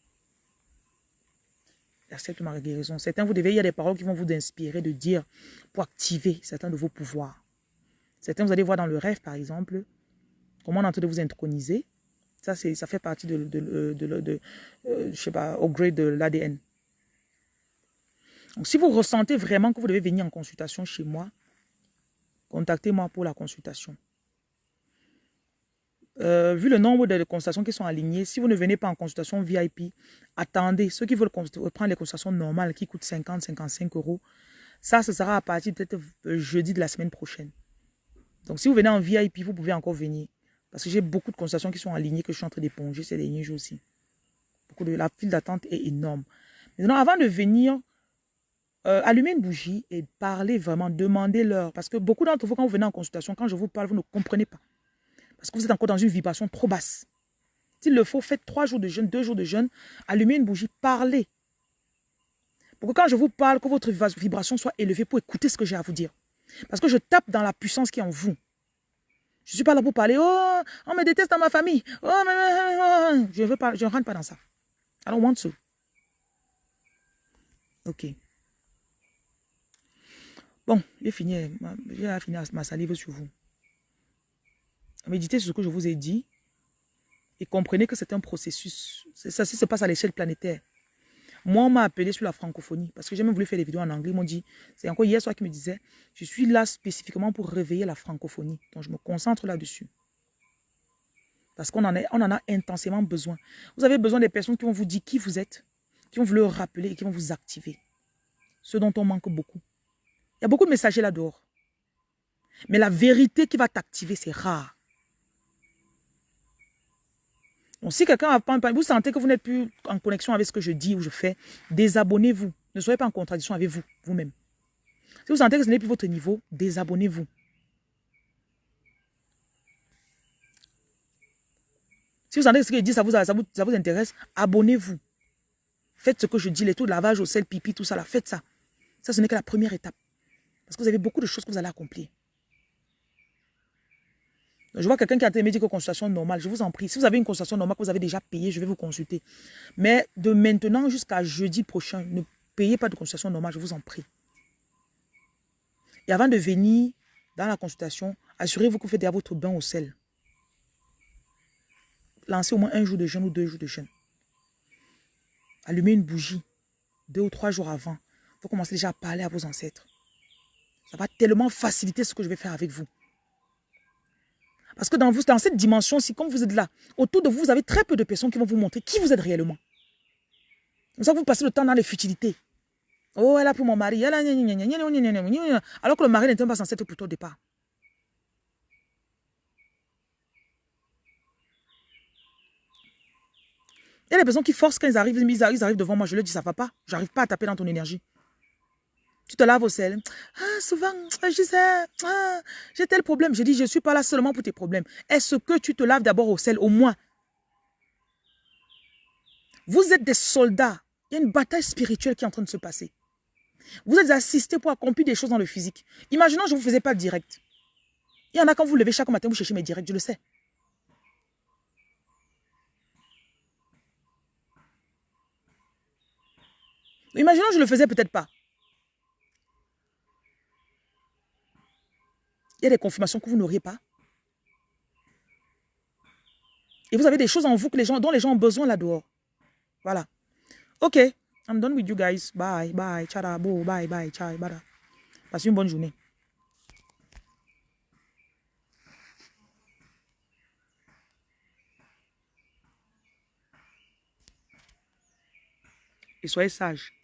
J'accepte ma guérison. Certains, vous devez, il y a des paroles qui vont vous inspirer de dire pour activer certains de vos pouvoirs. Certains, vous allez voir dans le rêve, par exemple, comment on est en train de vous introniser. Ça, ça fait partie de, de, de, euh, je sais pas, au de l'ADN. Donc, si vous ressentez vraiment que vous devez venir en consultation chez moi, contactez-moi pour la consultation. Euh, vu le nombre de consultations qui sont alignées, si vous ne venez pas en consultation VIP, attendez. Ceux qui veulent prendre les consultations normales qui coûtent 50, 55 euros, ça, ce sera à partir peut-être euh, jeudi de la semaine prochaine. Donc, si vous venez en VIP, vous pouvez encore venir. Parce que j'ai beaucoup de consultations qui sont alignées que je suis en train d'éponger ces derniers jours aussi. Beaucoup de, la file d'attente est énorme. Maintenant, avant de venir, euh, allumez une bougie et parlez vraiment, demandez-leur. Parce que beaucoup d'entre vous, quand vous venez en consultation, quand je vous parle, vous ne comprenez pas. Parce que vous êtes encore dans une vibration trop basse. S'il le faut, faites trois jours de jeûne, deux jours de jeûne, allumez une bougie, parlez. Pour que quand je vous parle, que votre vibration soit élevée pour écouter ce que j'ai à vous dire. Parce que je tape dans la puissance qui est en vous. Je ne suis pas là pour parler, oh, on me déteste dans ma famille. Oh, je ne veux pas, je ne rentre pas dans ça. I don't want to. Ok. Bon, j'ai fini, j'ai fini ma salive sur vous. Méditez sur ce que je vous ai dit et comprenez que c'est un processus. Ça, ça se passe à l'échelle planétaire. Moi, on m'a appelé sur la francophonie parce que j'ai même voulu faire des vidéos en anglais. Ils m'ont dit, c'est encore hier soir qui me disait, je suis là spécifiquement pour réveiller la francophonie. Donc, je me concentre là-dessus. Parce qu'on en, en a intensément besoin. Vous avez besoin des personnes qui vont vous dire qui vous êtes, qui vont vous le rappeler et qui vont vous activer. Ce dont on manque beaucoup. Il y a beaucoup de messagers là dehors. Mais la vérité qui va t'activer, c'est rare. Si quelqu'un vous sentez que vous n'êtes plus en connexion avec ce que je dis ou je fais, désabonnez-vous. Ne soyez pas en contradiction avec vous, vous-même. Si vous sentez que ce n'est plus votre niveau, désabonnez-vous. Si vous sentez que ce que je dis, ça vous, intéresse, abonnez-vous. Faites ce que je dis, les taux de lavage au sel, pipi, tout ça, faites ça. Ça, ce n'est que la première étape. Parce que vous avez beaucoup de choses que vous allez accomplir. Je vois quelqu'un qui a été médico-consultation normale. Je vous en prie. Si vous avez une consultation normale que vous avez déjà payée, je vais vous consulter. Mais de maintenant jusqu'à jeudi prochain, ne payez pas de consultation normale, je vous en prie. Et avant de venir dans la consultation, assurez-vous que vous faites déjà votre bain au sel. Lancez au moins un jour de jeûne ou deux jours de jeûne. Allumez une bougie deux ou trois jours avant. Vous commencez déjà à parler à vos ancêtres. Ça va tellement faciliter ce que je vais faire avec vous. Parce que dans, vous, dans cette dimension-ci, comme vous êtes là, autour de vous, vous avez très peu de personnes qui vont vous montrer qui vous êtes réellement. C'est ça vous passez le temps dans les futilités. Oh, elle a pour mon mari. Elle a... Alors que le mari n'était pas censé être toi au départ. Il y a des personnes qui forcent quand ils arrivent, ils arrivent devant moi, je leur dis ça va pas. J'arrive pas à taper dans ton énergie. Tu te laves au sel. Ah, souvent, je sais, ah, j'ai tel problème. Je dis, je ne suis pas là seulement pour tes problèmes. Est-ce que tu te laves d'abord au sel, au moins? Vous êtes des soldats. Il y a une bataille spirituelle qui est en train de se passer. Vous êtes assistés pour accomplir des choses dans le physique. Imaginons, je ne vous faisais pas direct. Il y en a quand vous levez chaque matin, vous cherchez mes directs, je le sais. Imaginons, je ne le faisais peut-être pas. Il y a des confirmations que vous n'auriez pas. Et vous avez des choses en vous que les gens, dont les gens ont besoin là dehors. Voilà. Ok. I'm done with you guys. Bye, bye, chara, bo, bye, bye, ciao, bye. Passez une bonne journée. Et soyez sages.